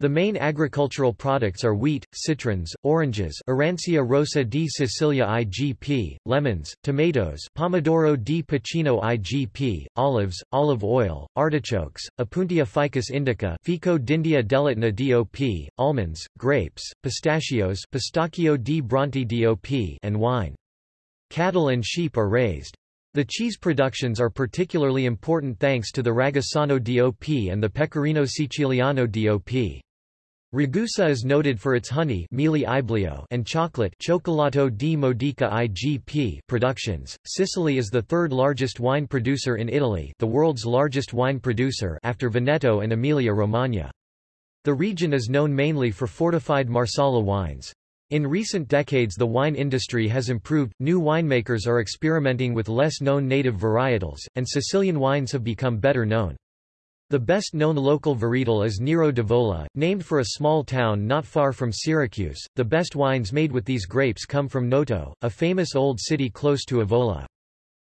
S1: The main agricultural products are wheat, citrons, oranges Arancia rosa di Sicilia IGP, lemons, tomatoes Pomodoro di Pachino IGP, olives, olive oil, artichokes, Opuntia ficus indica Fico d'India dell'Etna DOP, almonds, grapes, pistachios Pistacchio di Bronte DOP and wine. Cattle and sheep are raised. The cheese productions are particularly important thanks to the Ragusano DOP and the Pecorino Siciliano DOP. Ragusa is noted for its honey and chocolate Cioccolato di Modica IGP productions. Sicily is the third largest wine producer in Italy the world's largest wine producer after Veneto and Emilia-Romagna. The region is known mainly for fortified Marsala wines. In recent decades the wine industry has improved, new winemakers are experimenting with less known native varietals, and Sicilian wines have become better known. The best-known local varietal is Nero d'Avola, named for a small town not far from Syracuse. The best wines made with these grapes come from Noto, a famous old city close to Avola.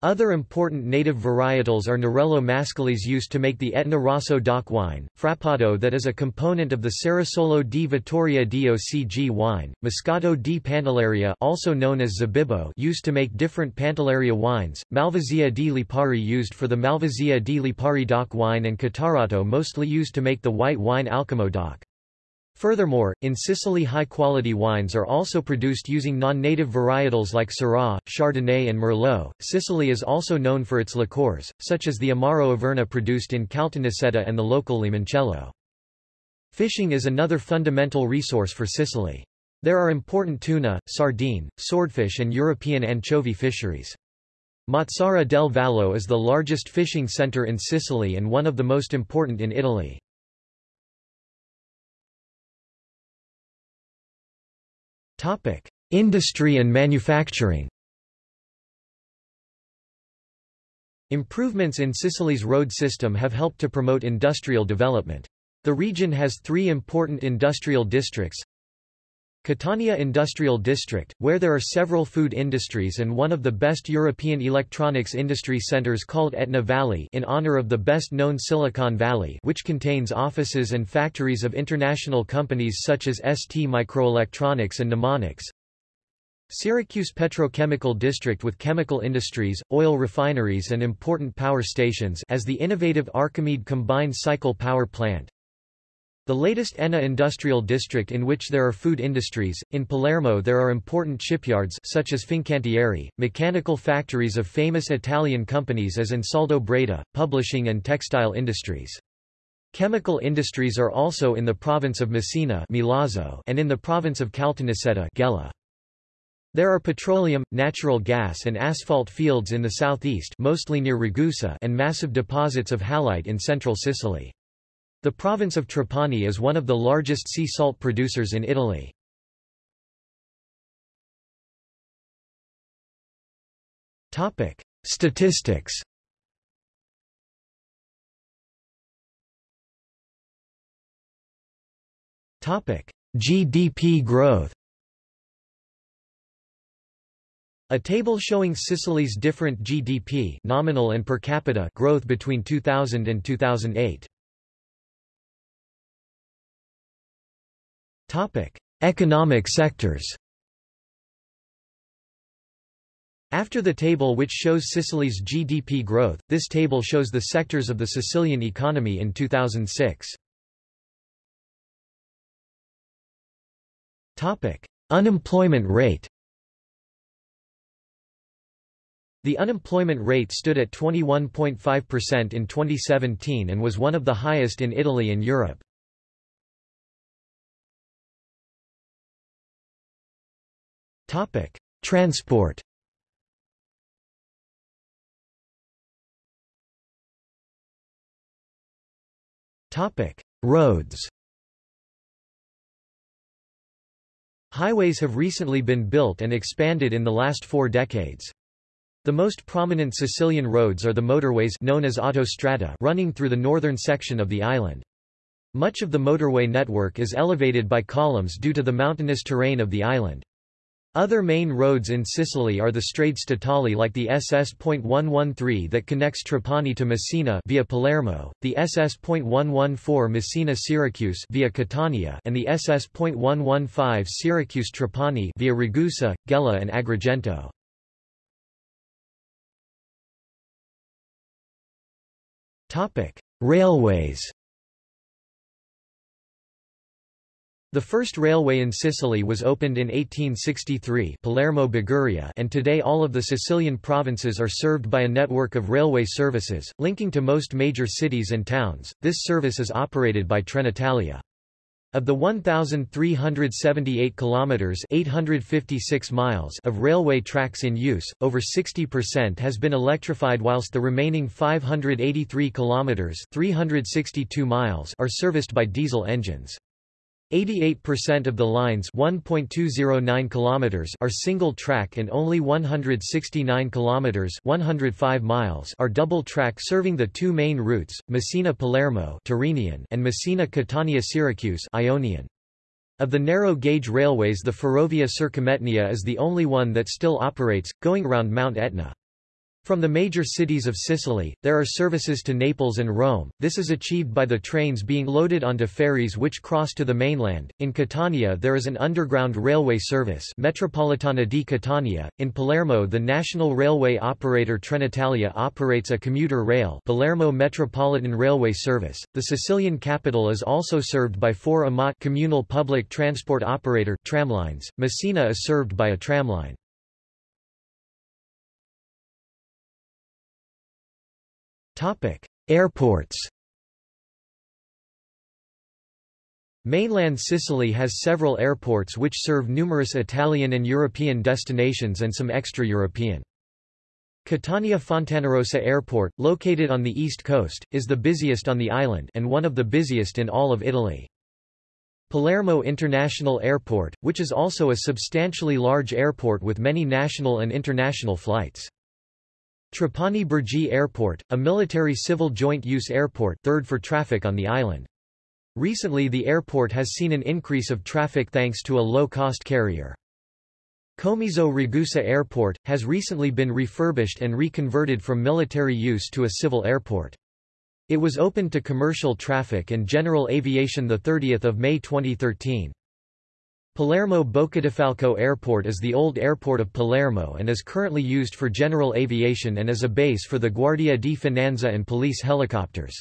S1: Other important native varietals are Nerello Mascalese used to make the Etna Rosso DOC wine, Frappato that is a component of the Cerasuolo di Vittoria DOCG wine, Moscato di Pantelleria also known as Zabibbo used to make different Pantelleria wines, Malvasia di Lipari used for the Malvasia di Lipari DOC wine and Catarratto mostly used to make the white wine Alcamo DOC. Furthermore, in Sicily high-quality wines are also produced using non-native varietals like Syrah, Chardonnay and Merlot. Sicily is also known for its liqueurs, such as the Amaro Averna produced in Caltanissetta and the local Limoncello. Fishing is another fundamental resource for Sicily. There are important tuna, sardine, swordfish and European anchovy fisheries. Mazara del Vallo is the largest fishing center in Sicily and one of the most important in Italy. Topic: Industry and manufacturing. Improvements in Sicily's road system have helped to promote industrial development. The region has three important industrial districts, Catania Industrial District, where there are several food industries and one of the best European electronics industry centers called Etna Valley in honor of the best-known Silicon Valley which contains offices and factories of international companies such as ST Microelectronics and Numonyx. Syracuse Petrochemical District with chemical industries, oil refineries and important power stations as the innovative Archimede combined cycle power plant. The latest Enna industrial district in which there are food industries, in Palermo there are important shipyards such as Fincantieri, mechanical factories of famous Italian companies as Ansaldo Breda, publishing and textile industries. Chemical industries are also in the province of Messina Milazzo and in the province of Caltanissetta Gela. There are petroleum, natural gas and asphalt fields in the southeast mostly near Ragusa and massive deposits of halite in central Sicily. The province of Trapani is one of the largest sea salt producers in Italy. Topic: Statistics Topic: GDP growth A table showing Sicily's different GDP nominal and per capita growth between 2000 and 2008. Topic: Economic sectors. After the table which shows Sicily's GDP growth, this table shows the sectors of the Sicilian economy in 2006. Topic: Unemployment rate. The unemployment rate stood at 21.5% in 2017 and was one of the highest in Italy and Europe. Topic: Transport. Topic: Roads. Highways have recently been built and expanded in the last four decades. The most prominent Sicilian roads are the motorways known as autostrada running through the northern section of the island. Much of the motorway network is elevated by columns due to the mountainous terrain of the island. Other main roads in Sicily are the strade statali like the SS.113 that connects Trapani to Messina via Palermo, the SS.114 Messina-Syracuse via Catania and the SS.115 Syracuse-Trapani via Ragusa, Gela and Agrigento. Railways The first railway in Sicily was opened in 1863 Palermo and today all of the Sicilian provinces are served by a network of railway services, linking to most major cities and towns. This service is operated by Trenitalia. Of the 1378 kilometers, 856 miles of railway tracks in use, over 60% has been electrified whilst the remaining 583 kilometers, 362 miles are serviced by diesel engines. 88% of the lines 1.209 kilometers are single track and only 169 kilometers 105 miles are double track serving the two main routes Messina-Palermo Tyrrhenian and Messina-Catania-Syracuse Ionian. Of the narrow gauge railways the Ferrovia Circumetnea is the only one that still operates going around Mount Etna. From the major cities of Sicily, there are services to Naples and Rome. This is achieved by the trains being loaded onto ferries which cross to the mainland. In Catania, there is an underground railway service, Metropolitana di Catania. In Palermo, the national railway operator Trenitalia operates a commuter rail, Palermo Metropolitan Railway Service. The Sicilian capital is also served by four AMAT communal public transport operator tramlines. Messina is served by a tramline. Topic: Airports. Mainland Sicily has several airports which serve numerous Italian and European destinations and some extra-European. Catania Fontanarossa Airport, located on the east coast, is the busiest on the island and one of the busiest in all of Italy. Palermo International Airport, which is also a substantially large airport with many national and international flights. Trapani Birgi Airport, a military civil joint-use airport third for traffic on the island. Recently the airport has seen an increase of traffic thanks to a low-cost carrier. Comiso Ragusa Airport, has recently been refurbished and reconverted from military use to a civil airport. It was opened to commercial traffic and general aviation 30 May 2013. Palermo Boccadifalco Airport is the old airport of Palermo and is currently used for general aviation and as a base for the Guardia di Finanza and police helicopters.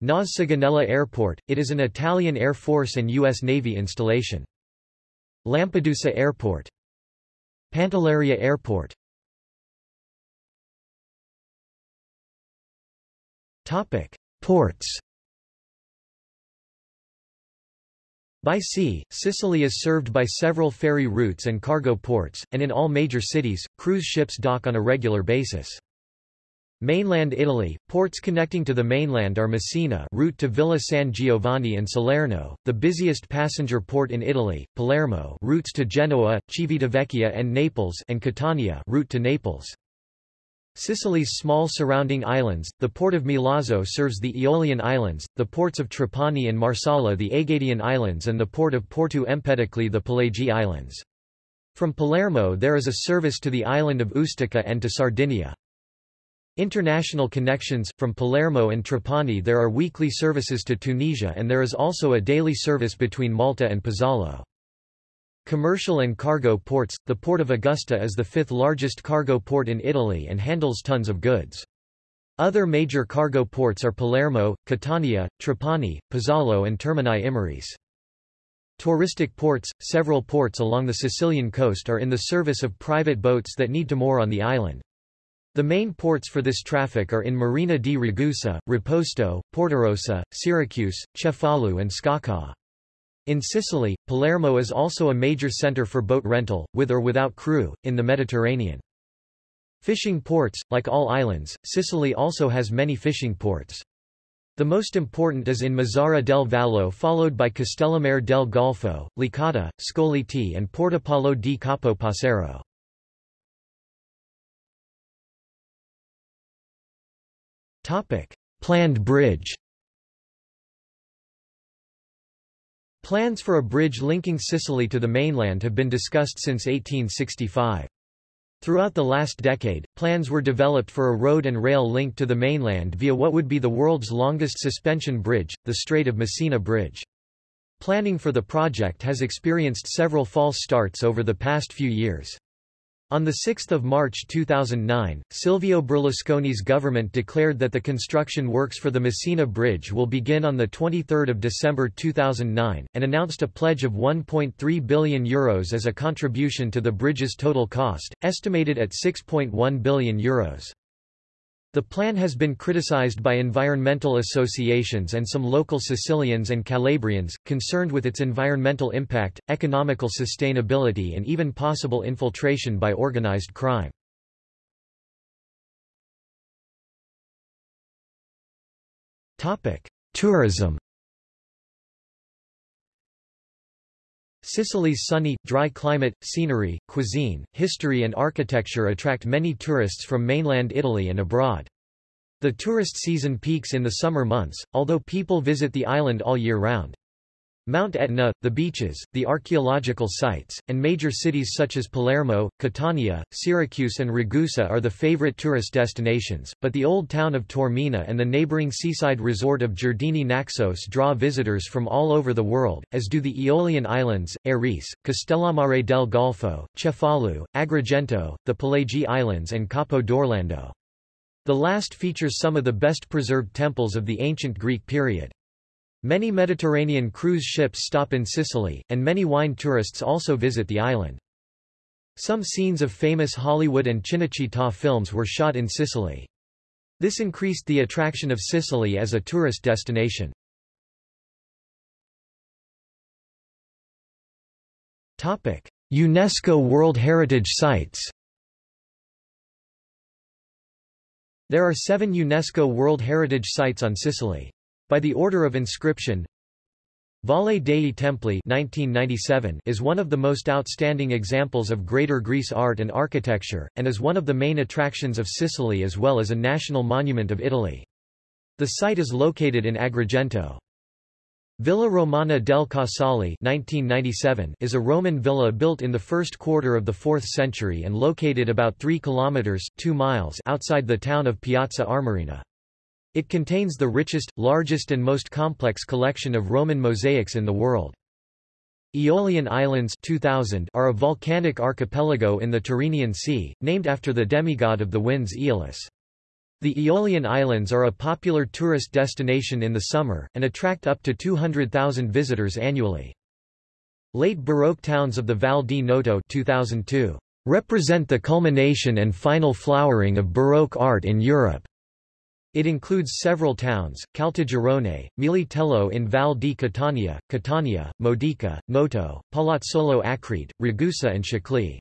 S1: Nas Sigonella Airport, it is an Italian Air Force and U.S. Navy installation. Lampedusa Airport. Pantelleria Airport. Ports By sea, Sicily is served by several ferry routes and cargo ports, and in all major cities, cruise ships dock on a regular basis. Mainland Italy, ports connecting to the mainland are Messina route to Villa San Giovanni and Salerno, the busiest passenger port in Italy, Palermo routes to Genoa, Civitavecchia and Naples and Catania route to Naples. Sicily's small surrounding islands, the port of Milazzo serves the Aeolian Islands, the ports of Trapani and Marsala the Egadian Islands and the port of Porto Empedocle the Pelagi Islands. From Palermo there is a service to the island of Ustica and to Sardinia. International connections, from Palermo and Trapani there are weekly services to Tunisia and there is also a daily service between Malta and Pozzallo. Commercial and cargo ports, the Port of Augusta is the fifth largest cargo port in Italy and handles tons of goods. Other major cargo ports are Palermo, Catania, Trapani, Pozzallo and Termini Imerese. Touristic ports – Several ports along the Sicilian coast are in the service of private boats that need to moor on the island. The main ports for this traffic are in Marina di Ragusa, Riposto, Portorosa, Syracuse, Cefalù and Sciacca. In Sicily, Palermo is also a major center for boat rental, with or without crew, in the Mediterranean. Fishing ports, like all islands, Sicily also has many fishing ports. The most important is in Mazara del Vallo followed by Castellammare del Golfo, Licata, Scoglitti and Portopalo di Capo Passero. Planned bridge Plans for a bridge linking Sicily to the mainland have been discussed since 1865. Throughout the last decade, plans were developed for a road and rail link to the mainland via what would be the world's longest suspension bridge, the Strait of Messina Bridge. Planning for the project has experienced several false starts over the past few years. On 6 March 2009, Silvio Berlusconi's government declared that the construction works for the Messina Bridge will begin on 23 December 2009, and announced a pledge of €1.3 billion Euros as a contribution to the bridge's total cost, estimated at €6.1 billion. Euros. The plan has been criticized by environmental associations and some local Sicilians and Calabrians, concerned with its environmental impact, economical sustainability and even possible infiltration by organized crime. Tourism Sicily's sunny, dry climate, scenery, cuisine, history and architecture attract many tourists from mainland Italy and abroad. The tourist season peaks in the summer months, although people visit the island all year round. Mount Etna, the beaches, the archaeological sites, and major cities such as Palermo, Catania, Syracuse and Ragusa are the favorite tourist destinations, but the old town of Taormina and the neighboring seaside resort of Giardini Naxos draw visitors from all over the world, as do the Aeolian Islands, Erice, Castellammare del Golfo, Cefalù, Agrigento, the Pelagi Islands and Capo d'Orlando. The last features some of the best preserved temples of the ancient Greek period. Many Mediterranean cruise ships stop in Sicily, and many wine tourists also visit the island. Some scenes of famous Hollywood and Cinecittà films were shot in Sicily. This increased the attraction of Sicily as a tourist destination. UNESCO World Heritage Sites There are seven UNESCO World Heritage Sites on Sicily. By the order of inscription Valle dei Templi 1997 is one of the most outstanding examples of Greater Greece art and architecture, and is one of the main attractions of Sicily as well as a national monument of Italy. The site is located in Agrigento. Villa Romana del Casale 1997 is a Roman villa built in the first quarter of the 4th century and located about 3 kilometers 2 miles outside the town of Piazza Armerina. It contains the richest, largest and most complex collection of Roman mosaics in the world. Aeolian Islands 2000 are a volcanic archipelago in the Tyrrhenian Sea, named after the demigod of the winds Aeolus. The Aeolian Islands are a popular tourist destination in the summer, and attract up to 200,000 visitors annually. Late Baroque towns of the Val di Noto 2002 represent the culmination and final flowering of Baroque art in Europe. It includes several towns, Caltagirone, Militello in Val di Catania, Catania, Modica, Noto, Palazzolo Acreide, Ragusa and Scicli.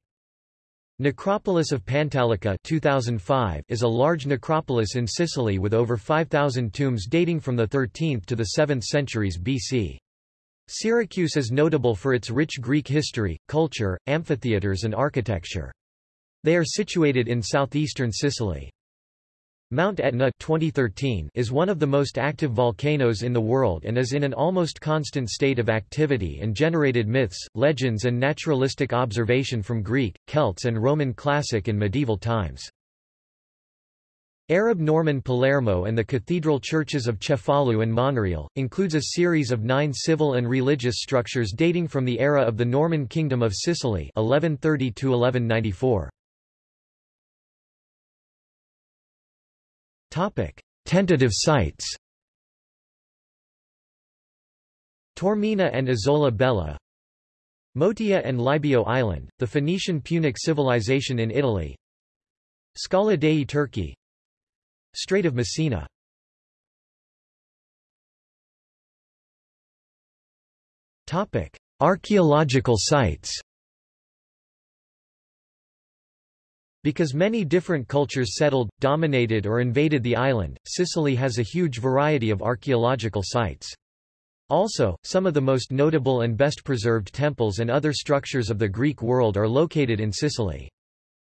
S1: Necropolis of Pantalica 2005 is a large necropolis in Sicily with over 5,000 tombs dating from the 13th to the 7th centuries BC. Syracuse is notable for its rich Greek history, culture, amphitheaters and architecture. They are situated in southeastern Sicily. Mount Etna 2013 is one of the most active volcanoes in the world and is in an almost constant state of activity and generated myths, legends and naturalistic observation from Greek, Celts and Roman classic and medieval times. Arab Norman Palermo and the cathedral churches of Cefalù and Monreale, includes a series of nine civil and religious structures dating from the era of the Norman Kingdom of Sicily 1130 -1194. Topic: Tentative sites. Taormina and Isola Bella, Motia and Libio Island, the Phoenician Punic civilization in Italy Scala Dei Turchi Strait of Messina Topic: Archaeological sites Because many different cultures settled, dominated or invaded the island, Sicily has a huge variety of archaeological sites. Also, some of the most notable and best preserved temples and other structures of the Greek world are located in Sicily.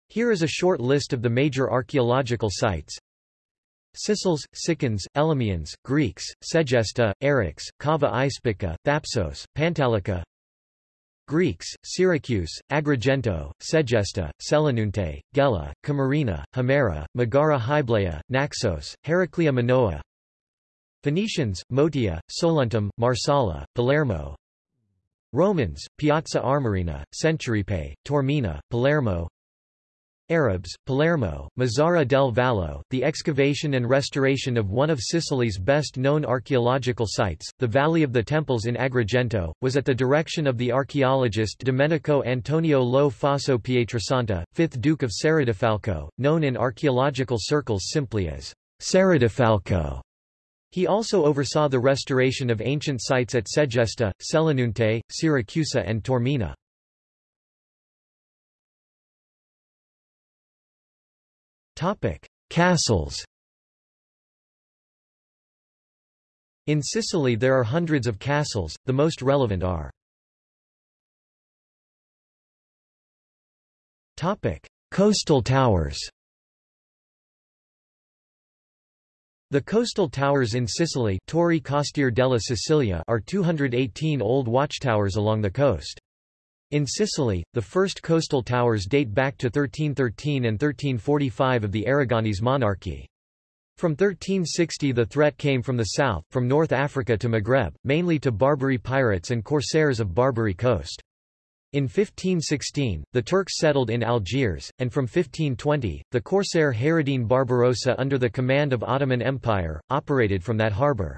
S1: Here is a short list of the major archaeological sites. Sicels, Sicans, Elymians, Greeks, Segesta, Eryx, Cava Ispica, Thapsos, Pantalica Greeks, Syracuse, Agrigento, Segesta, Selinunte, Gela, Camarina, Himera, Megara Hyblaea, Naxos, Heraclea Minoa Phoenicians, Motia, Soluntum, Marsala, Palermo. Romans, Piazza Armerina, Centuripe, Taormina, Palermo Arabs, Palermo, Mazara del Vallo, the excavation and restoration of one of Sicily's best-known archaeological sites, the Valley of the Temples in Agrigento, was at the direction of the archaeologist Domenico Antonio Lo Faso Pietrasanta, 5th Duke of Serradifalco, known in archaeological circles simply as Serradifalco. He also oversaw the restoration of ancient sites at Segesta, Selinunte, Siracusa and Taormina. Castles In Sicily there are hundreds of castles, the most relevant are Topic: Coastal towers The coastal towers in Sicily Torri Costiere della Sicilia are 218 old watchtowers along the coast. In Sicily, the first coastal towers date back to 1313 and 1345 of the Aragonese monarchy. From 1360 the threat came from the south, from North Africa to Maghreb, mainly to Barbary pirates and corsairs of Barbary coast. In 1516, the Turks settled in Algiers, and from 1520, the corsair Hayreddin Barbarossa under the command of Ottoman Empire, operated from that harbour.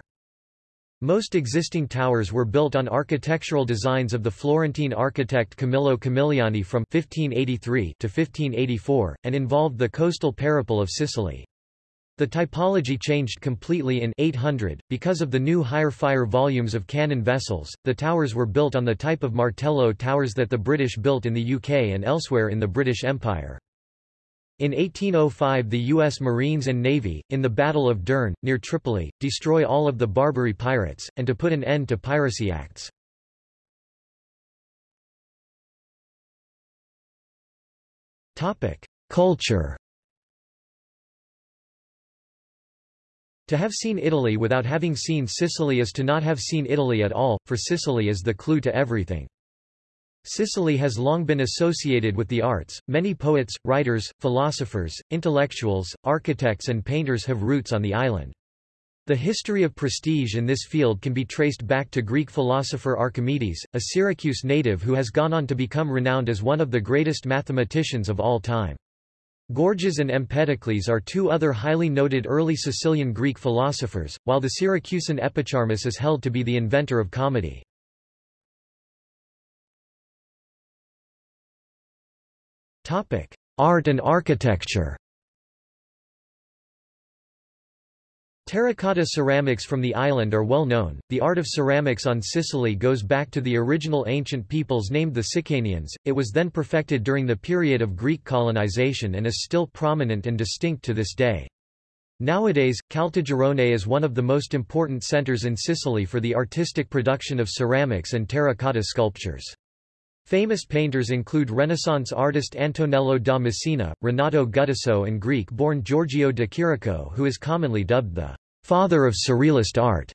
S1: Most existing towers were built on architectural designs of the Florentine architect Camillo Camilliani from 1583 to 1584, and involved the coastal parapet of Sicily. The typology changed completely in 800, because of the new higher fire volumes of cannon vessels. The towers were built on the type of Martello towers that the British built in the UK and elsewhere in the British Empire. In 1805 the U.S. Marines and Navy, in the Battle of Dern, near Tripoli, destroy all of the Barbary pirates, and to put an end to piracy acts. Culture To have seen Italy without having seen Sicily is to not have seen Italy at all, for Sicily is the clue to everything. Sicily has long been associated with the arts. Many poets, writers, philosophers, intellectuals, architects and painters have roots on the island. The history of prestige in this field can be traced back to Greek philosopher Archimedes, a Syracuse native who has gone on to become renowned as one of the greatest mathematicians of all time. Gorgias and Empedocles are two other highly noted early Sicilian Greek philosophers, while the Syracusan Epicharmus is held to be the inventor of comedy. Art and architecture. Terracotta ceramics from the island are well known. The art of ceramics on Sicily goes back to the original ancient peoples named the Sicanians. It was then perfected during the period of Greek colonization and is still prominent and distinct to this day. Nowadays, Caltagirone is one of the most important centers in Sicily for the artistic production of ceramics and terracotta sculptures. Famous painters include Renaissance artist Antonello da Messina, Renato Guttuso and Greek-born Giorgio de Chirico who is commonly dubbed the «father of Surrealist art»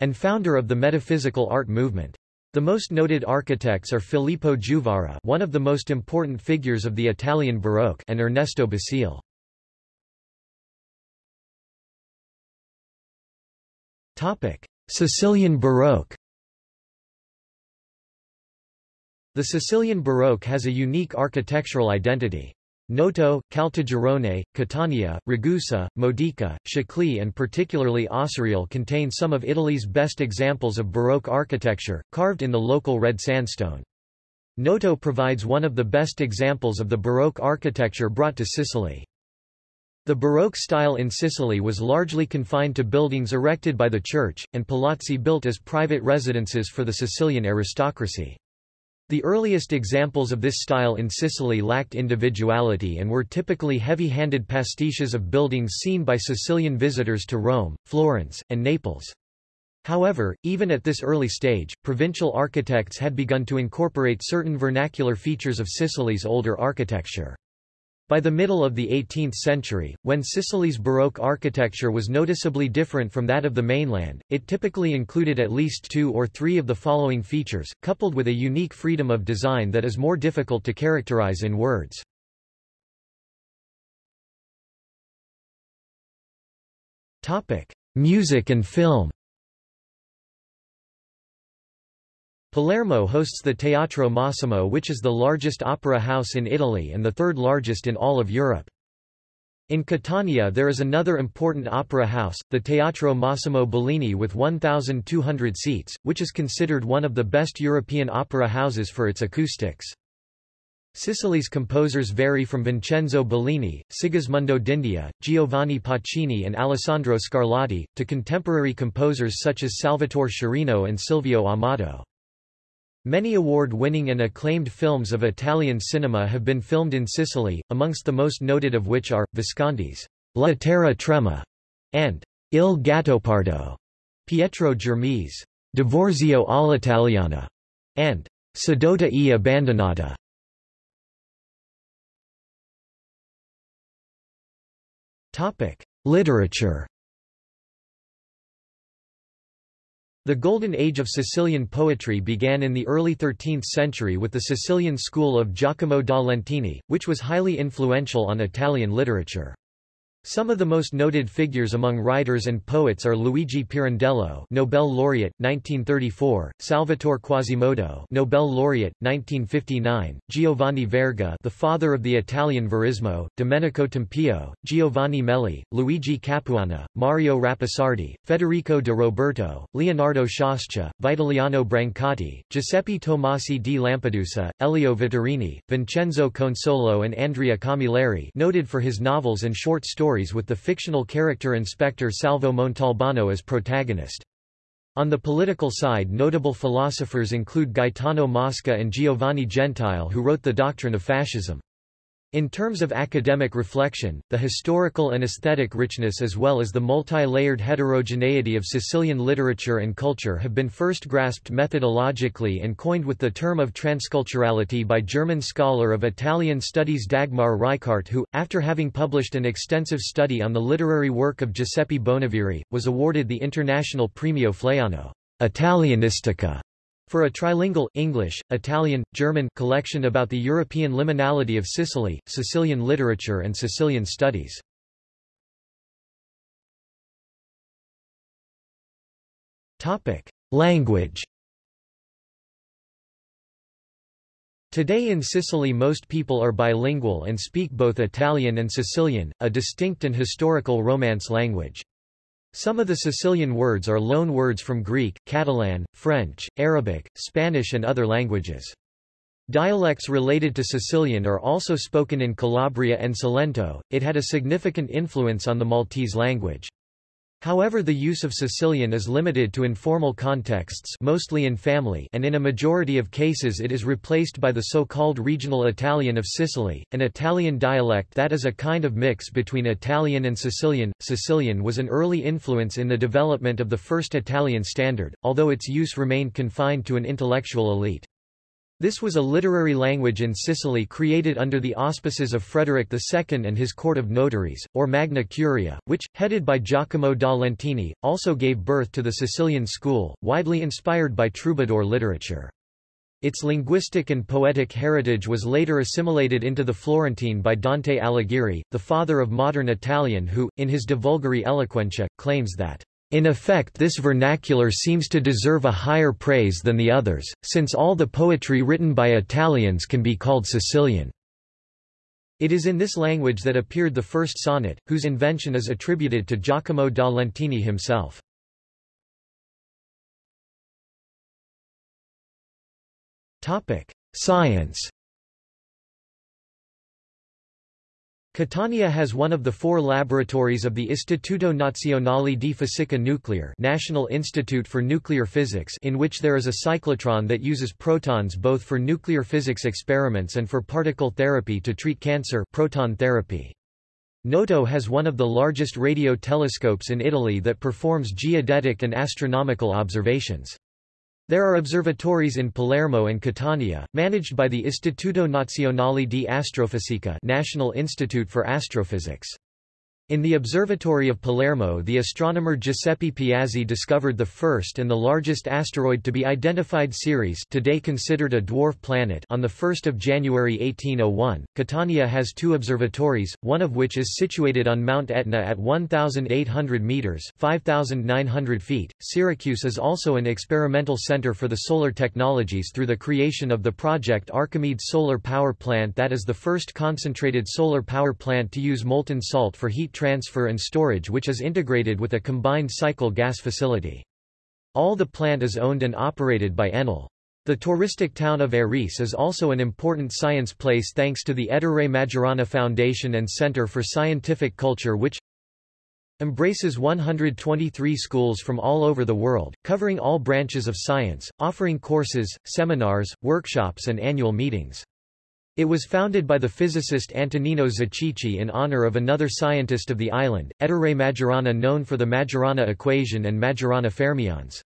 S1: and founder of the metaphysical art movement. The most noted architects are Filippo Juvara one of the most important figures of the Italian Baroque and Ernesto Basile. Sicilian Baroque The Sicilian Baroque has a unique architectural identity. Noto, Caltagirone, Catania, Ragusa, Modica, Scicli and particularly Acireale contain some of Italy's best examples of Baroque architecture, carved in the local red sandstone. Noto provides one of the best examples of the Baroque architecture brought to Sicily. The Baroque style in Sicily was largely confined to buildings erected by the church, and palazzi built as private residences for the Sicilian aristocracy. The earliest examples of this style in Sicily lacked individuality and were typically heavy-handed pastiches of buildings seen by Sicilian visitors to Rome, Florence, and Naples. However, even at this early stage, provincial architects had begun to incorporate certain vernacular features of Sicily's older architecture. By the middle of the 18th century, when Sicily's Baroque architecture was noticeably different from that of the mainland, it typically included at least two or three of the following features, coupled with a unique freedom of design that is more difficult to characterize in words. Music and film Palermo hosts the Teatro Massimo which is the largest opera house in Italy and the third largest in all of Europe. In Catania there is another important opera house, the Teatro Massimo Bellini with 1,200 seats, which is considered one of the best European opera houses for its acoustics. Sicily's composers vary from Vincenzo Bellini, Sigismondo d'India, Giovanni Pacini and Alessandro Scarlatti, to contemporary composers such as Salvatore Sciarrino and Silvio Amato. Many award-winning and acclaimed films of Italian cinema have been filmed in Sicily, amongst the most noted of which are, Visconti's La Terra Trema and Il Gattopardo, Pietro Germi's Divorzio all'Italiana, and Sedotta e abbandonata. Literature The Golden Age of Sicilian poetry began in the early 13th century with the Sicilian school of Giacomo da Lentini, which was highly influential on Italian literature. Some of the most noted figures among writers and poets are Luigi Pirandello, Nobel laureate 1934, Salvatore Quasimodo, Nobel laureate 1959, Giovanni Verga, the father of the Italian Verismo, Domenico Tempio, Giovanni Meli, Luigi Capuana, Mario Rapisardi, Federico de Roberto, Leonardo Sciascia, Vitaliano Brancati, Giuseppe Tomasi di Lampedusa, Elio Vittorini, Vincenzo Consolo and Andrea Camilleri noted for his novels and short stories stories with the fictional character Inspector Salvo Montalbano as protagonist. On the political side notable philosophers include Gaetano Mosca and Giovanni Gentile who wrote The Doctrine of Fascism. In terms of academic reflection, the historical and aesthetic richness as well as the multi-layered heterogeneity of Sicilian literature and culture have been first grasped methodologically and coined with the term of transculturality by German scholar of Italian studies Dagmar Reichardt who, after having published an extensive study on the literary work of Giuseppe Bonaviri, was awarded the International Premio Flaiano Italianistica for a trilingual English, Italian, German collection about the European liminality of Sicily, Sicilian literature and Sicilian studies. Topic: Language. Today in Sicily most people are bilingual and speak both Italian and Sicilian, a distinct and historical Romance language. Some of the Sicilian words are loan words from Greek, Catalan, French, Arabic, Spanish and other languages. Dialects related to Sicilian are also spoken in Calabria and Salento. It had a significant influence on the Maltese language. However the use of Sicilian is limited to informal contexts mostly in family and in a majority of cases it is replaced by the so-called regional Italian of Sicily, an Italian dialect that is a kind of mix between Italian and Sicilian. Sicilian was an early influence in the development of the first Italian standard, although its use remained confined to an intellectual elite. This was a literary language in Sicily created under the auspices of Frederick II and his court of notaries, or Magna Curia, which, headed by Giacomo da Lentini, also gave birth to the Sicilian school, widely inspired by troubadour literature. Its linguistic and poetic heritage was later assimilated into the Florentine by Dante Alighieri, the father of modern Italian who, in his De Vulgari Eloquentia, claims that in effect this vernacular seems to deserve a higher praise than the others, since all the poetry written by Italians can be called Sicilian. It is in this language that appeared the first sonnet, whose invention is attributed to Giacomo da Lentini himself. Science Catania has one of the four laboratories of the Istituto Nazionale di Fisica Nucleare National Institute for Nuclear Physics in which there is a cyclotron that uses protons both for nuclear physics experiments and for particle therapy to treat cancer proton therapy. Noto has one of the largest radio telescopes in Italy that performs geodetic and astronomical observations. There are observatories in Palermo and Catania, managed by the Istituto Nazionale di Astrofisica National Institute for Astrophysics. In the Observatory of Palermo the astronomer Giuseppe Piazzi discovered the first and the largest asteroid to be identified Ceres today considered a dwarf planet on 1 January 1801. Catania has two observatories, one of which is situated on Mount Etna at 1,800 metres 5,900 feet. Syracuse is also an experimental centre for the solar technologies through the creation of the project Archimedes Solar Power Plant that is the first concentrated solar power plant to use molten salt for heat transfer and storage which is integrated with a combined cycle gas facility. All the plant is owned and operated by Enel. The touristic town of Erice is also an important science place thanks to the Ettore Majorana Foundation and Center for Scientific Culture which embraces 123 schools from all over the world, covering all branches of science, offering courses, seminars, workshops and annual meetings. It was founded by the physicist Antonino Zichichi in honor of another scientist of the island, Ettore Majorana known for the Majorana equation and Majorana fermions.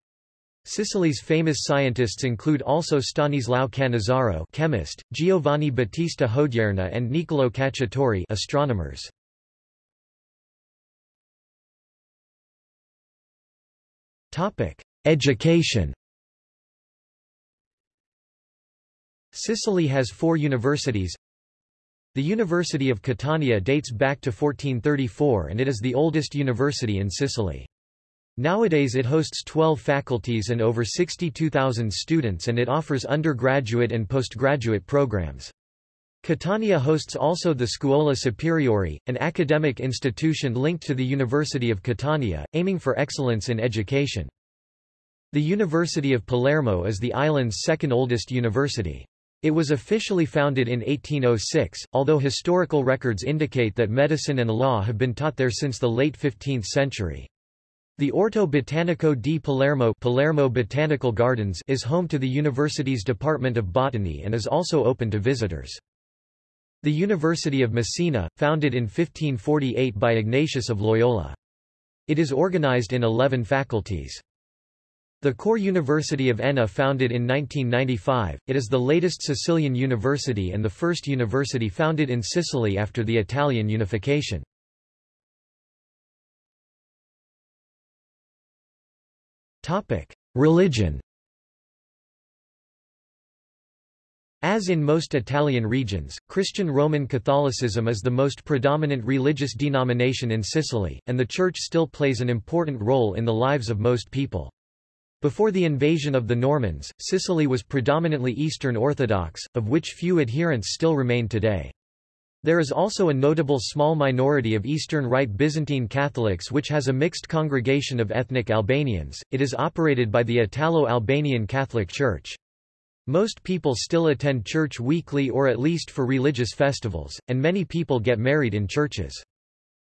S1: Sicily's famous scientists include also Stanislao Cannizzaro chemist, Giovanni Battista Hodierna and Niccolò Cacciatore astronomers. Education Sicily has four universities. The University of Catania dates back to 1434 and it is the oldest university in Sicily. Nowadays it hosts 12 faculties and over 62,000 students and it offers undergraduate and postgraduate programs. Catania hosts also the Scuola Superiore, an academic institution linked to the University of Catania, aiming for excellence in education. The University of Palermo is the island's second oldest university. It was officially founded in 1806, although historical records indicate that medicine and law have been taught there since the late 15th century. The Orto Botanico di Palermo, Palermo Botanical Gardens is home to the university's Department of Botany and is also open to visitors. The University of Messina, founded in 1548 by Ignatius of Loyola. It is organized in 11 faculties. The Kore University of Enna founded in 1995, it is the latest Sicilian university and the first university founded in Sicily after the Italian unification. Religion As in most Italian regions, Christian Roman Catholicism is the most predominant religious denomination in Sicily, and the Church still plays an important role in the lives of most people. Before the invasion of the Normans, Sicily was predominantly Eastern Orthodox, of which few adherents still remain today. There is also a notable small minority of Eastern Rite Byzantine Catholics which has a mixed congregation of ethnic Albanians. It is operated by the Italo-Albanian Catholic Church. Most people still attend church weekly or at least for religious festivals, and many people get married in churches.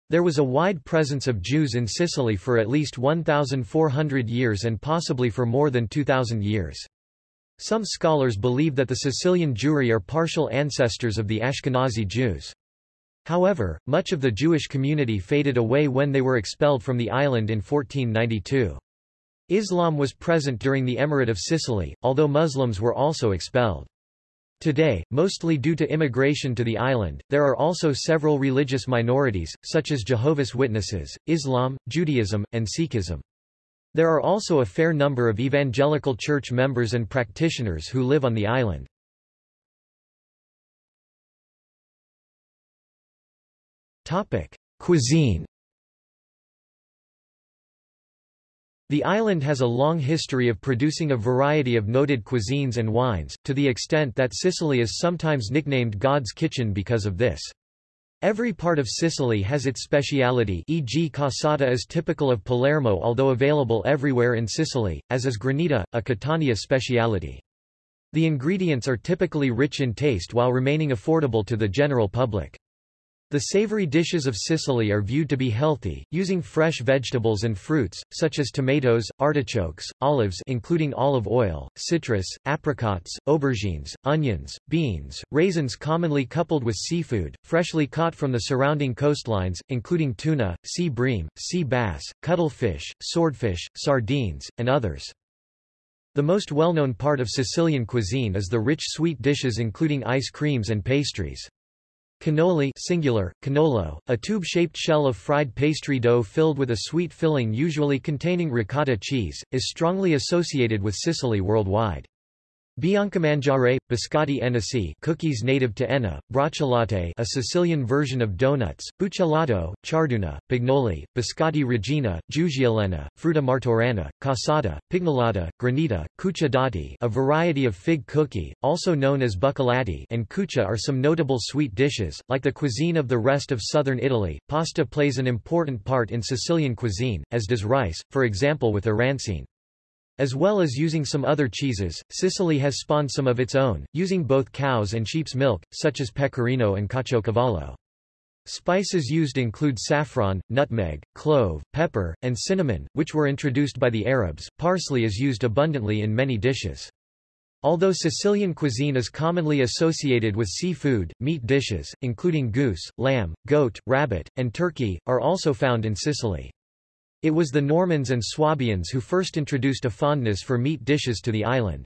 S1: There was a wide presence of Jews in Sicily for at least 1,400 years and possibly for more than 2,000 years. Some scholars believe that the Sicilian Jewry are partial ancestors of the Ashkenazi Jews. However, much of the Jewish community faded away when they were expelled from the island in 1492. Islam was present during the Emirate of Sicily, although Muslims were also expelled. Today, mostly due to immigration to the island, there are also several religious minorities, such as Jehovah's Witnesses, Islam, Judaism, and Sikhism. There are also a fair number of evangelical church members and practitioners who live on the island. Cuisine The island has a long history of producing a variety of noted cuisines and wines, to the extent that Sicily is sometimes nicknamed God's kitchen because of this. Every part of Sicily has its speciality e.g. cassata is typical of Palermo although available everywhere in Sicily, as is granita, a Catania speciality. The ingredients are typically rich in taste while remaining affordable to the general public. The savory dishes of Sicily are viewed to be healthy, using fresh vegetables and fruits, such as tomatoes, artichokes, olives including olive oil, citrus, apricots, aubergines, onions, beans, raisins commonly coupled with seafood, freshly caught from the surrounding coastlines, including tuna, sea bream, sea bass, cuttlefish, swordfish, sardines, and others. The most well-known part of Sicilian cuisine is the rich sweet dishes including ice creams and pastries. Cannoli singular, cannolo, a tube-shaped shell of fried pastry dough filled with a sweet filling usually containing ricotta cheese, is strongly associated with Sicily worldwide. Biancamangiare, biscotti Ennesi cookies native to Enna, bracciolate a Sicilian version of donuts, buccellato, ciarduna, pignoli, biscotti regina, giuggialena, frutta martorana, cassata, pignolata, granita, cuccia dati a variety of fig cookie, also known as buccolati and cuccia are some notable sweet dishes. Like the cuisine of the rest of southern Italy, pasta plays an important part in Sicilian cuisine, as does rice, for example with arancine. As well as using some other cheeses, Sicily has spawned some of its own, using both cow's and sheep's milk, such as pecorino and caciocavallo. Spices used include saffron, nutmeg, clove, pepper, and cinnamon, which were introduced by the Arabs. Parsley is used abundantly in many dishes. Although Sicilian cuisine is commonly associated with seafood, meat dishes, including goose, lamb, goat, rabbit, and turkey, are also found in Sicily. It was the Normans and Swabians who first introduced a fondness for meat dishes to the island.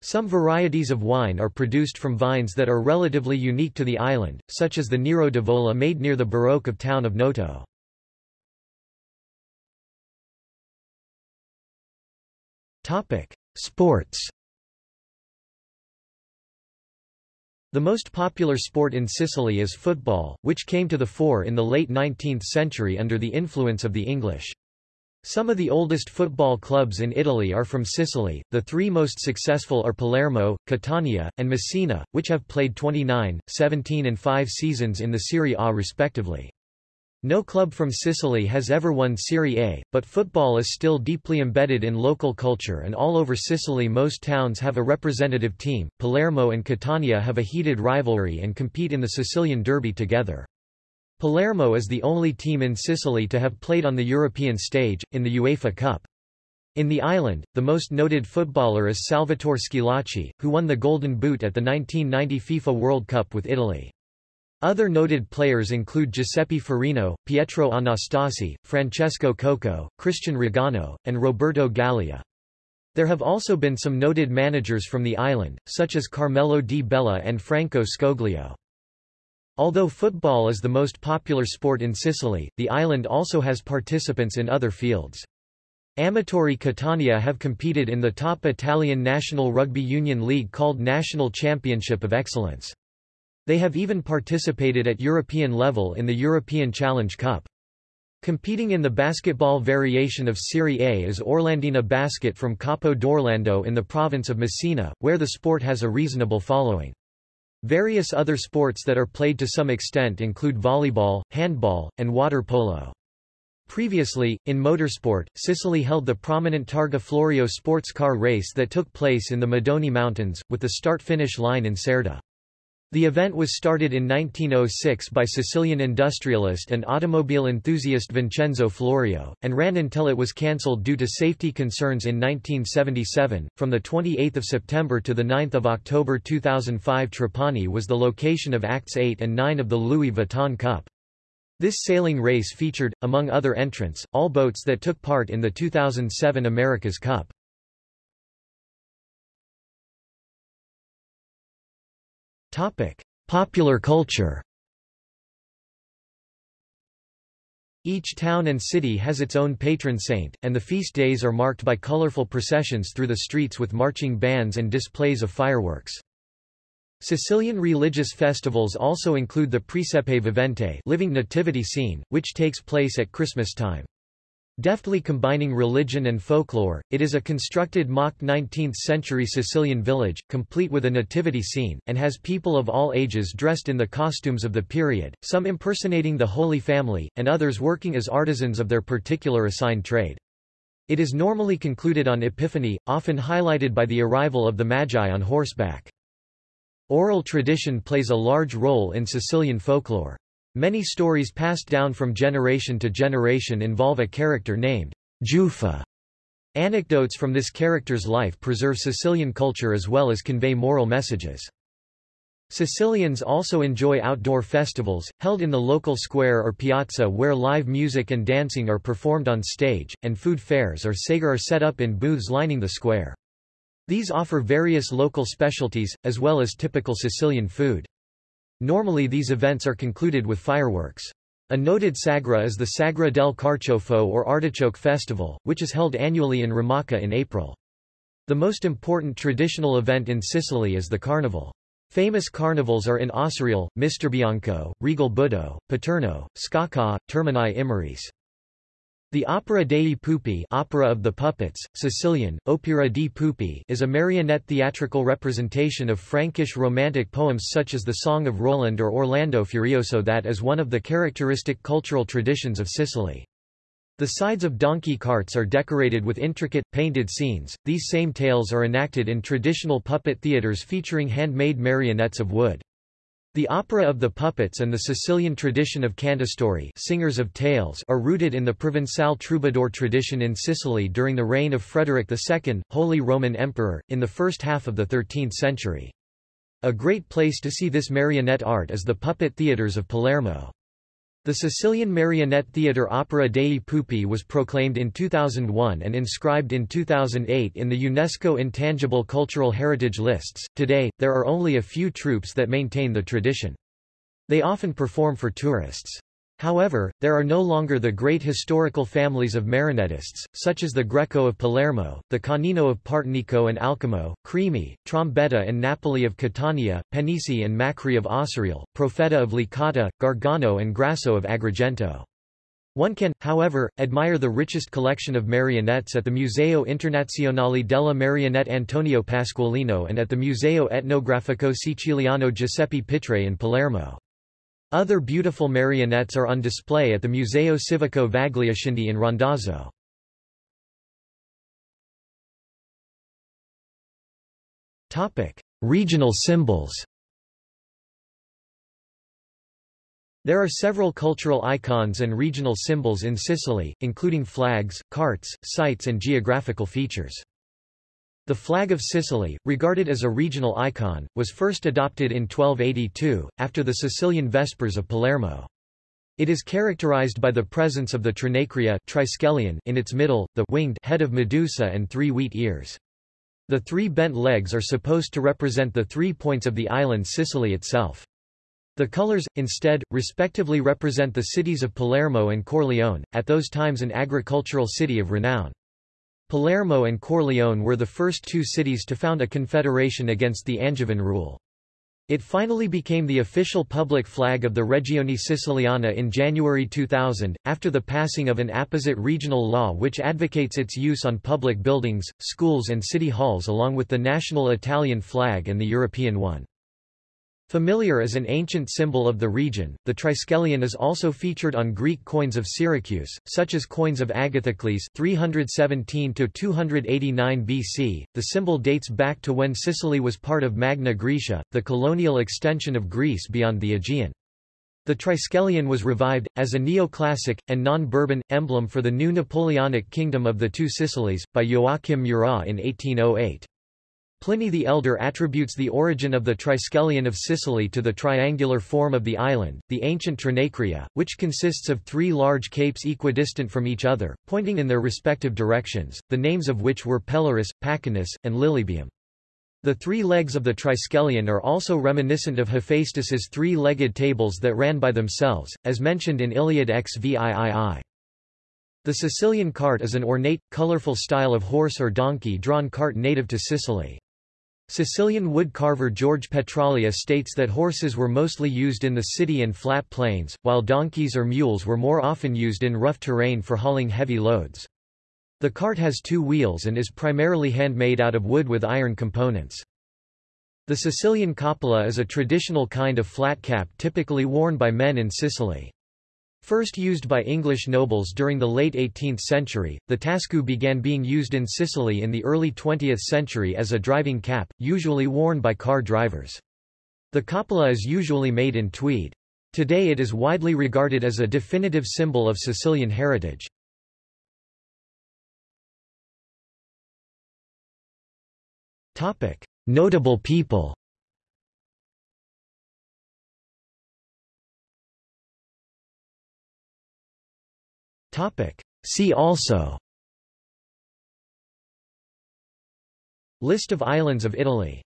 S1: Some varieties of wine are produced from vines that are relatively unique to the island, such as the Nero d'Avola made near the Baroque of town of Noto. Sports The most popular sport in Sicily is football, which came to the fore in the late 19th century under the influence of the English. Some of the oldest football clubs in Italy are from Sicily, the three most successful are Palermo, Catania, and Messina, which have played 29, 17 and 5 seasons in the Serie A respectively. No club from Sicily has ever won Serie A, but football is still deeply embedded in local culture and all over Sicily most towns have a representative team. Palermo and Catania have a heated rivalry and compete in the Sicilian Derby together. Palermo is the only team in Sicily to have played on the European stage, in the UEFA Cup. In the island, the most noted footballer is Salvatore Schillaci, who won the Golden Boot at the 1990 FIFA World Cup with Italy. Other noted players include Giuseppe Furino, Pietro Anastasi, Francesco Coco, Christian Riganò, and Roberto Galia. There have also been some noted managers from the island, such as Carmelo Di Bella and Franco Scoglio. Although football is the most popular sport in Sicily, the island also has participants in other fields. Amatori Catania have competed in the top Italian National Rugby Union League called National Championship of Excellence. They have even participated at European level in the European Challenge Cup. Competing in the basketball variation of Serie A is Orlandina Basket from Capo d'Orlando in the province of Messina, where the sport has a reasonable following. Various other sports that are played to some extent include volleyball, handball, and water polo. Previously, in motorsport, Sicily held the prominent Targa Florio sports car race that took place in the Madonie Mountains, with the start-finish line in Cerda. The event was started in 1906 by Sicilian industrialist and automobile enthusiast Vincenzo Florio, and ran until it was cancelled due to safety concerns in 1977. From 28 September to 9 October 2005 Trapani was the location of Acts 8 and 9 of the Louis Vuitton Cup. This sailing race featured, among other entrants, all boats that took part in the 2007 America's Cup. Topic: Popular culture. Each town and city has its own patron saint, and the feast days are marked by colorful processions through the streets with marching bands and displays of fireworks. Sicilian religious festivals also include the Presepe Vivente living nativity scene, which takes place at Christmas time. Deftly combining religion and folklore, it is a constructed mock 19th-century Sicilian village, complete with a nativity scene, and has people of all ages dressed in the costumes of the period, some impersonating the Holy Family, and others working as artisans of their particular assigned trade. It is normally concluded on Epiphany, often highlighted by the arrival of the Magi on horseback. Oral tradition plays a large role in Sicilian folklore. Many stories passed down from generation to generation involve a character named Giufà. Anecdotes from this character's life preserve Sicilian culture as well as convey moral messages. Sicilians also enjoy outdoor festivals, held in the local square or piazza where live music and dancing are performed on stage, and food fairs or sagre are set up in booths lining the square. These offer various local specialties, as well as typical Sicilian food. Normally these events are concluded with fireworks. A noted sagra is the Sagra del Carciofo or Artichoke Festival, which is held annually in Ramacca in April. The most important traditional event in Sicily is the Carnival. Famous carnivals are in Acireale, Misterbianco, Regalbuto, Paterno, Sciacca, Termini Imerese. The Opera dei Pupi Opera of the Puppets, Sicilian, Opera di Pupi is a marionette theatrical representation of Frankish romantic poems such as the Song of Roland or Orlando Furioso that is one of the characteristic cultural traditions of Sicily. The sides of donkey carts are decorated with intricate, painted scenes. These same tales are enacted in traditional puppet theaters featuring handmade marionettes of wood. The opera of the puppets and the Sicilian tradition of cantastorie singers of tales are rooted in the Provençal troubadour tradition in Sicily during the reign of Frederick II, Holy Roman Emperor, in the first half of the 13th century. A great place to see this marionette art is the puppet theatres of Palermo. The Sicilian Marionette Theatre Opera dei Pupi was proclaimed in 2001 and inscribed in 2008 in the UNESCO Intangible Cultural Heritage lists. Today, there are only a few troupes that maintain the tradition. They often perform for tourists. However, there are no longer the great historical families of marinettists, such as the Greco of Palermo, the Canino of Partinico and Alcamo, Crimi, Trombetta and Napoli of Catania, Penisi and Macri of Acireale, Profeta of Licata, Gargano and Grasso of Agrigento. One can, however, admire the richest collection of marionettes at the Museo Internazionale della Marionette Antonio Pasqualino and at the Museo Etnografico Siciliano Giuseppe Pitre in Palermo. Other beautiful marionettes are on display at the Museo Civico Vagliasindi in Randazzo. Regional symbols There are several cultural icons and regional symbols in Sicily, including flags, carts, sites and geographical features. The flag of Sicily, regarded as a regional icon, was first adopted in 1282, after the Sicilian Vespers of Palermo. It is characterized by the presence of the trinacria in its middle, the winged head of Medusa and three wheat ears. The three bent legs are supposed to represent the three points of the island Sicily itself. The colors, instead, respectively represent the cities of Palermo and Corleone, at those times an agricultural city of renown. Palermo and Corleone were the first two cities to found a confederation against the Angevin rule. It finally became the official public flag of the Regione Siciliana in January 2000, after the passing of an apposite regional law which advocates its use on public buildings, schools and city halls along with the national Italian flag and the European one. Familiar as an ancient symbol of the region, the triskelion is also featured on Greek coins of Syracuse, such as coins of Agathocles 317 289 BC. The symbol dates back to when Sicily was part of Magna Graecia, the colonial extension of Greece beyond the Aegean. The triskelion was revived, as a neoclassic, and non-Bourbon, emblem for the new Napoleonic Kingdom of the Two Sicilies, by Joachim Murat in 1808. Pliny the Elder attributes the origin of the Triskelion of Sicily to the triangular form of the island, the ancient Trinacria, which consists of three large capes equidistant from each other, pointing in their respective directions, the names of which were Pelorus, Pachynus, and Lilybaeum. The three legs of the Triskelion are also reminiscent of Hephaestus's three-legged tables that ran by themselves, as mentioned in Iliad XVIII. The Sicilian cart is an ornate, colorful style of horse or donkey-drawn cart native to Sicily. Sicilian wood carver George Petralia states that horses were mostly used in the city and flat plains, while donkeys or mules were more often used in rough terrain for hauling heavy loads. The cart has two wheels and is primarily handmade out of wood with iron components. The Sicilian coppola is a traditional kind of flat cap typically worn by men in Sicily. First used by English nobles during the late 18th century, the tascu began being used in Sicily in the early 20th century as a driving cap, usually worn by car drivers. The coppola is usually made in tweed. Today it is widely regarded as a definitive symbol of Sicilian heritage. Notable people See also. List of islands of Italy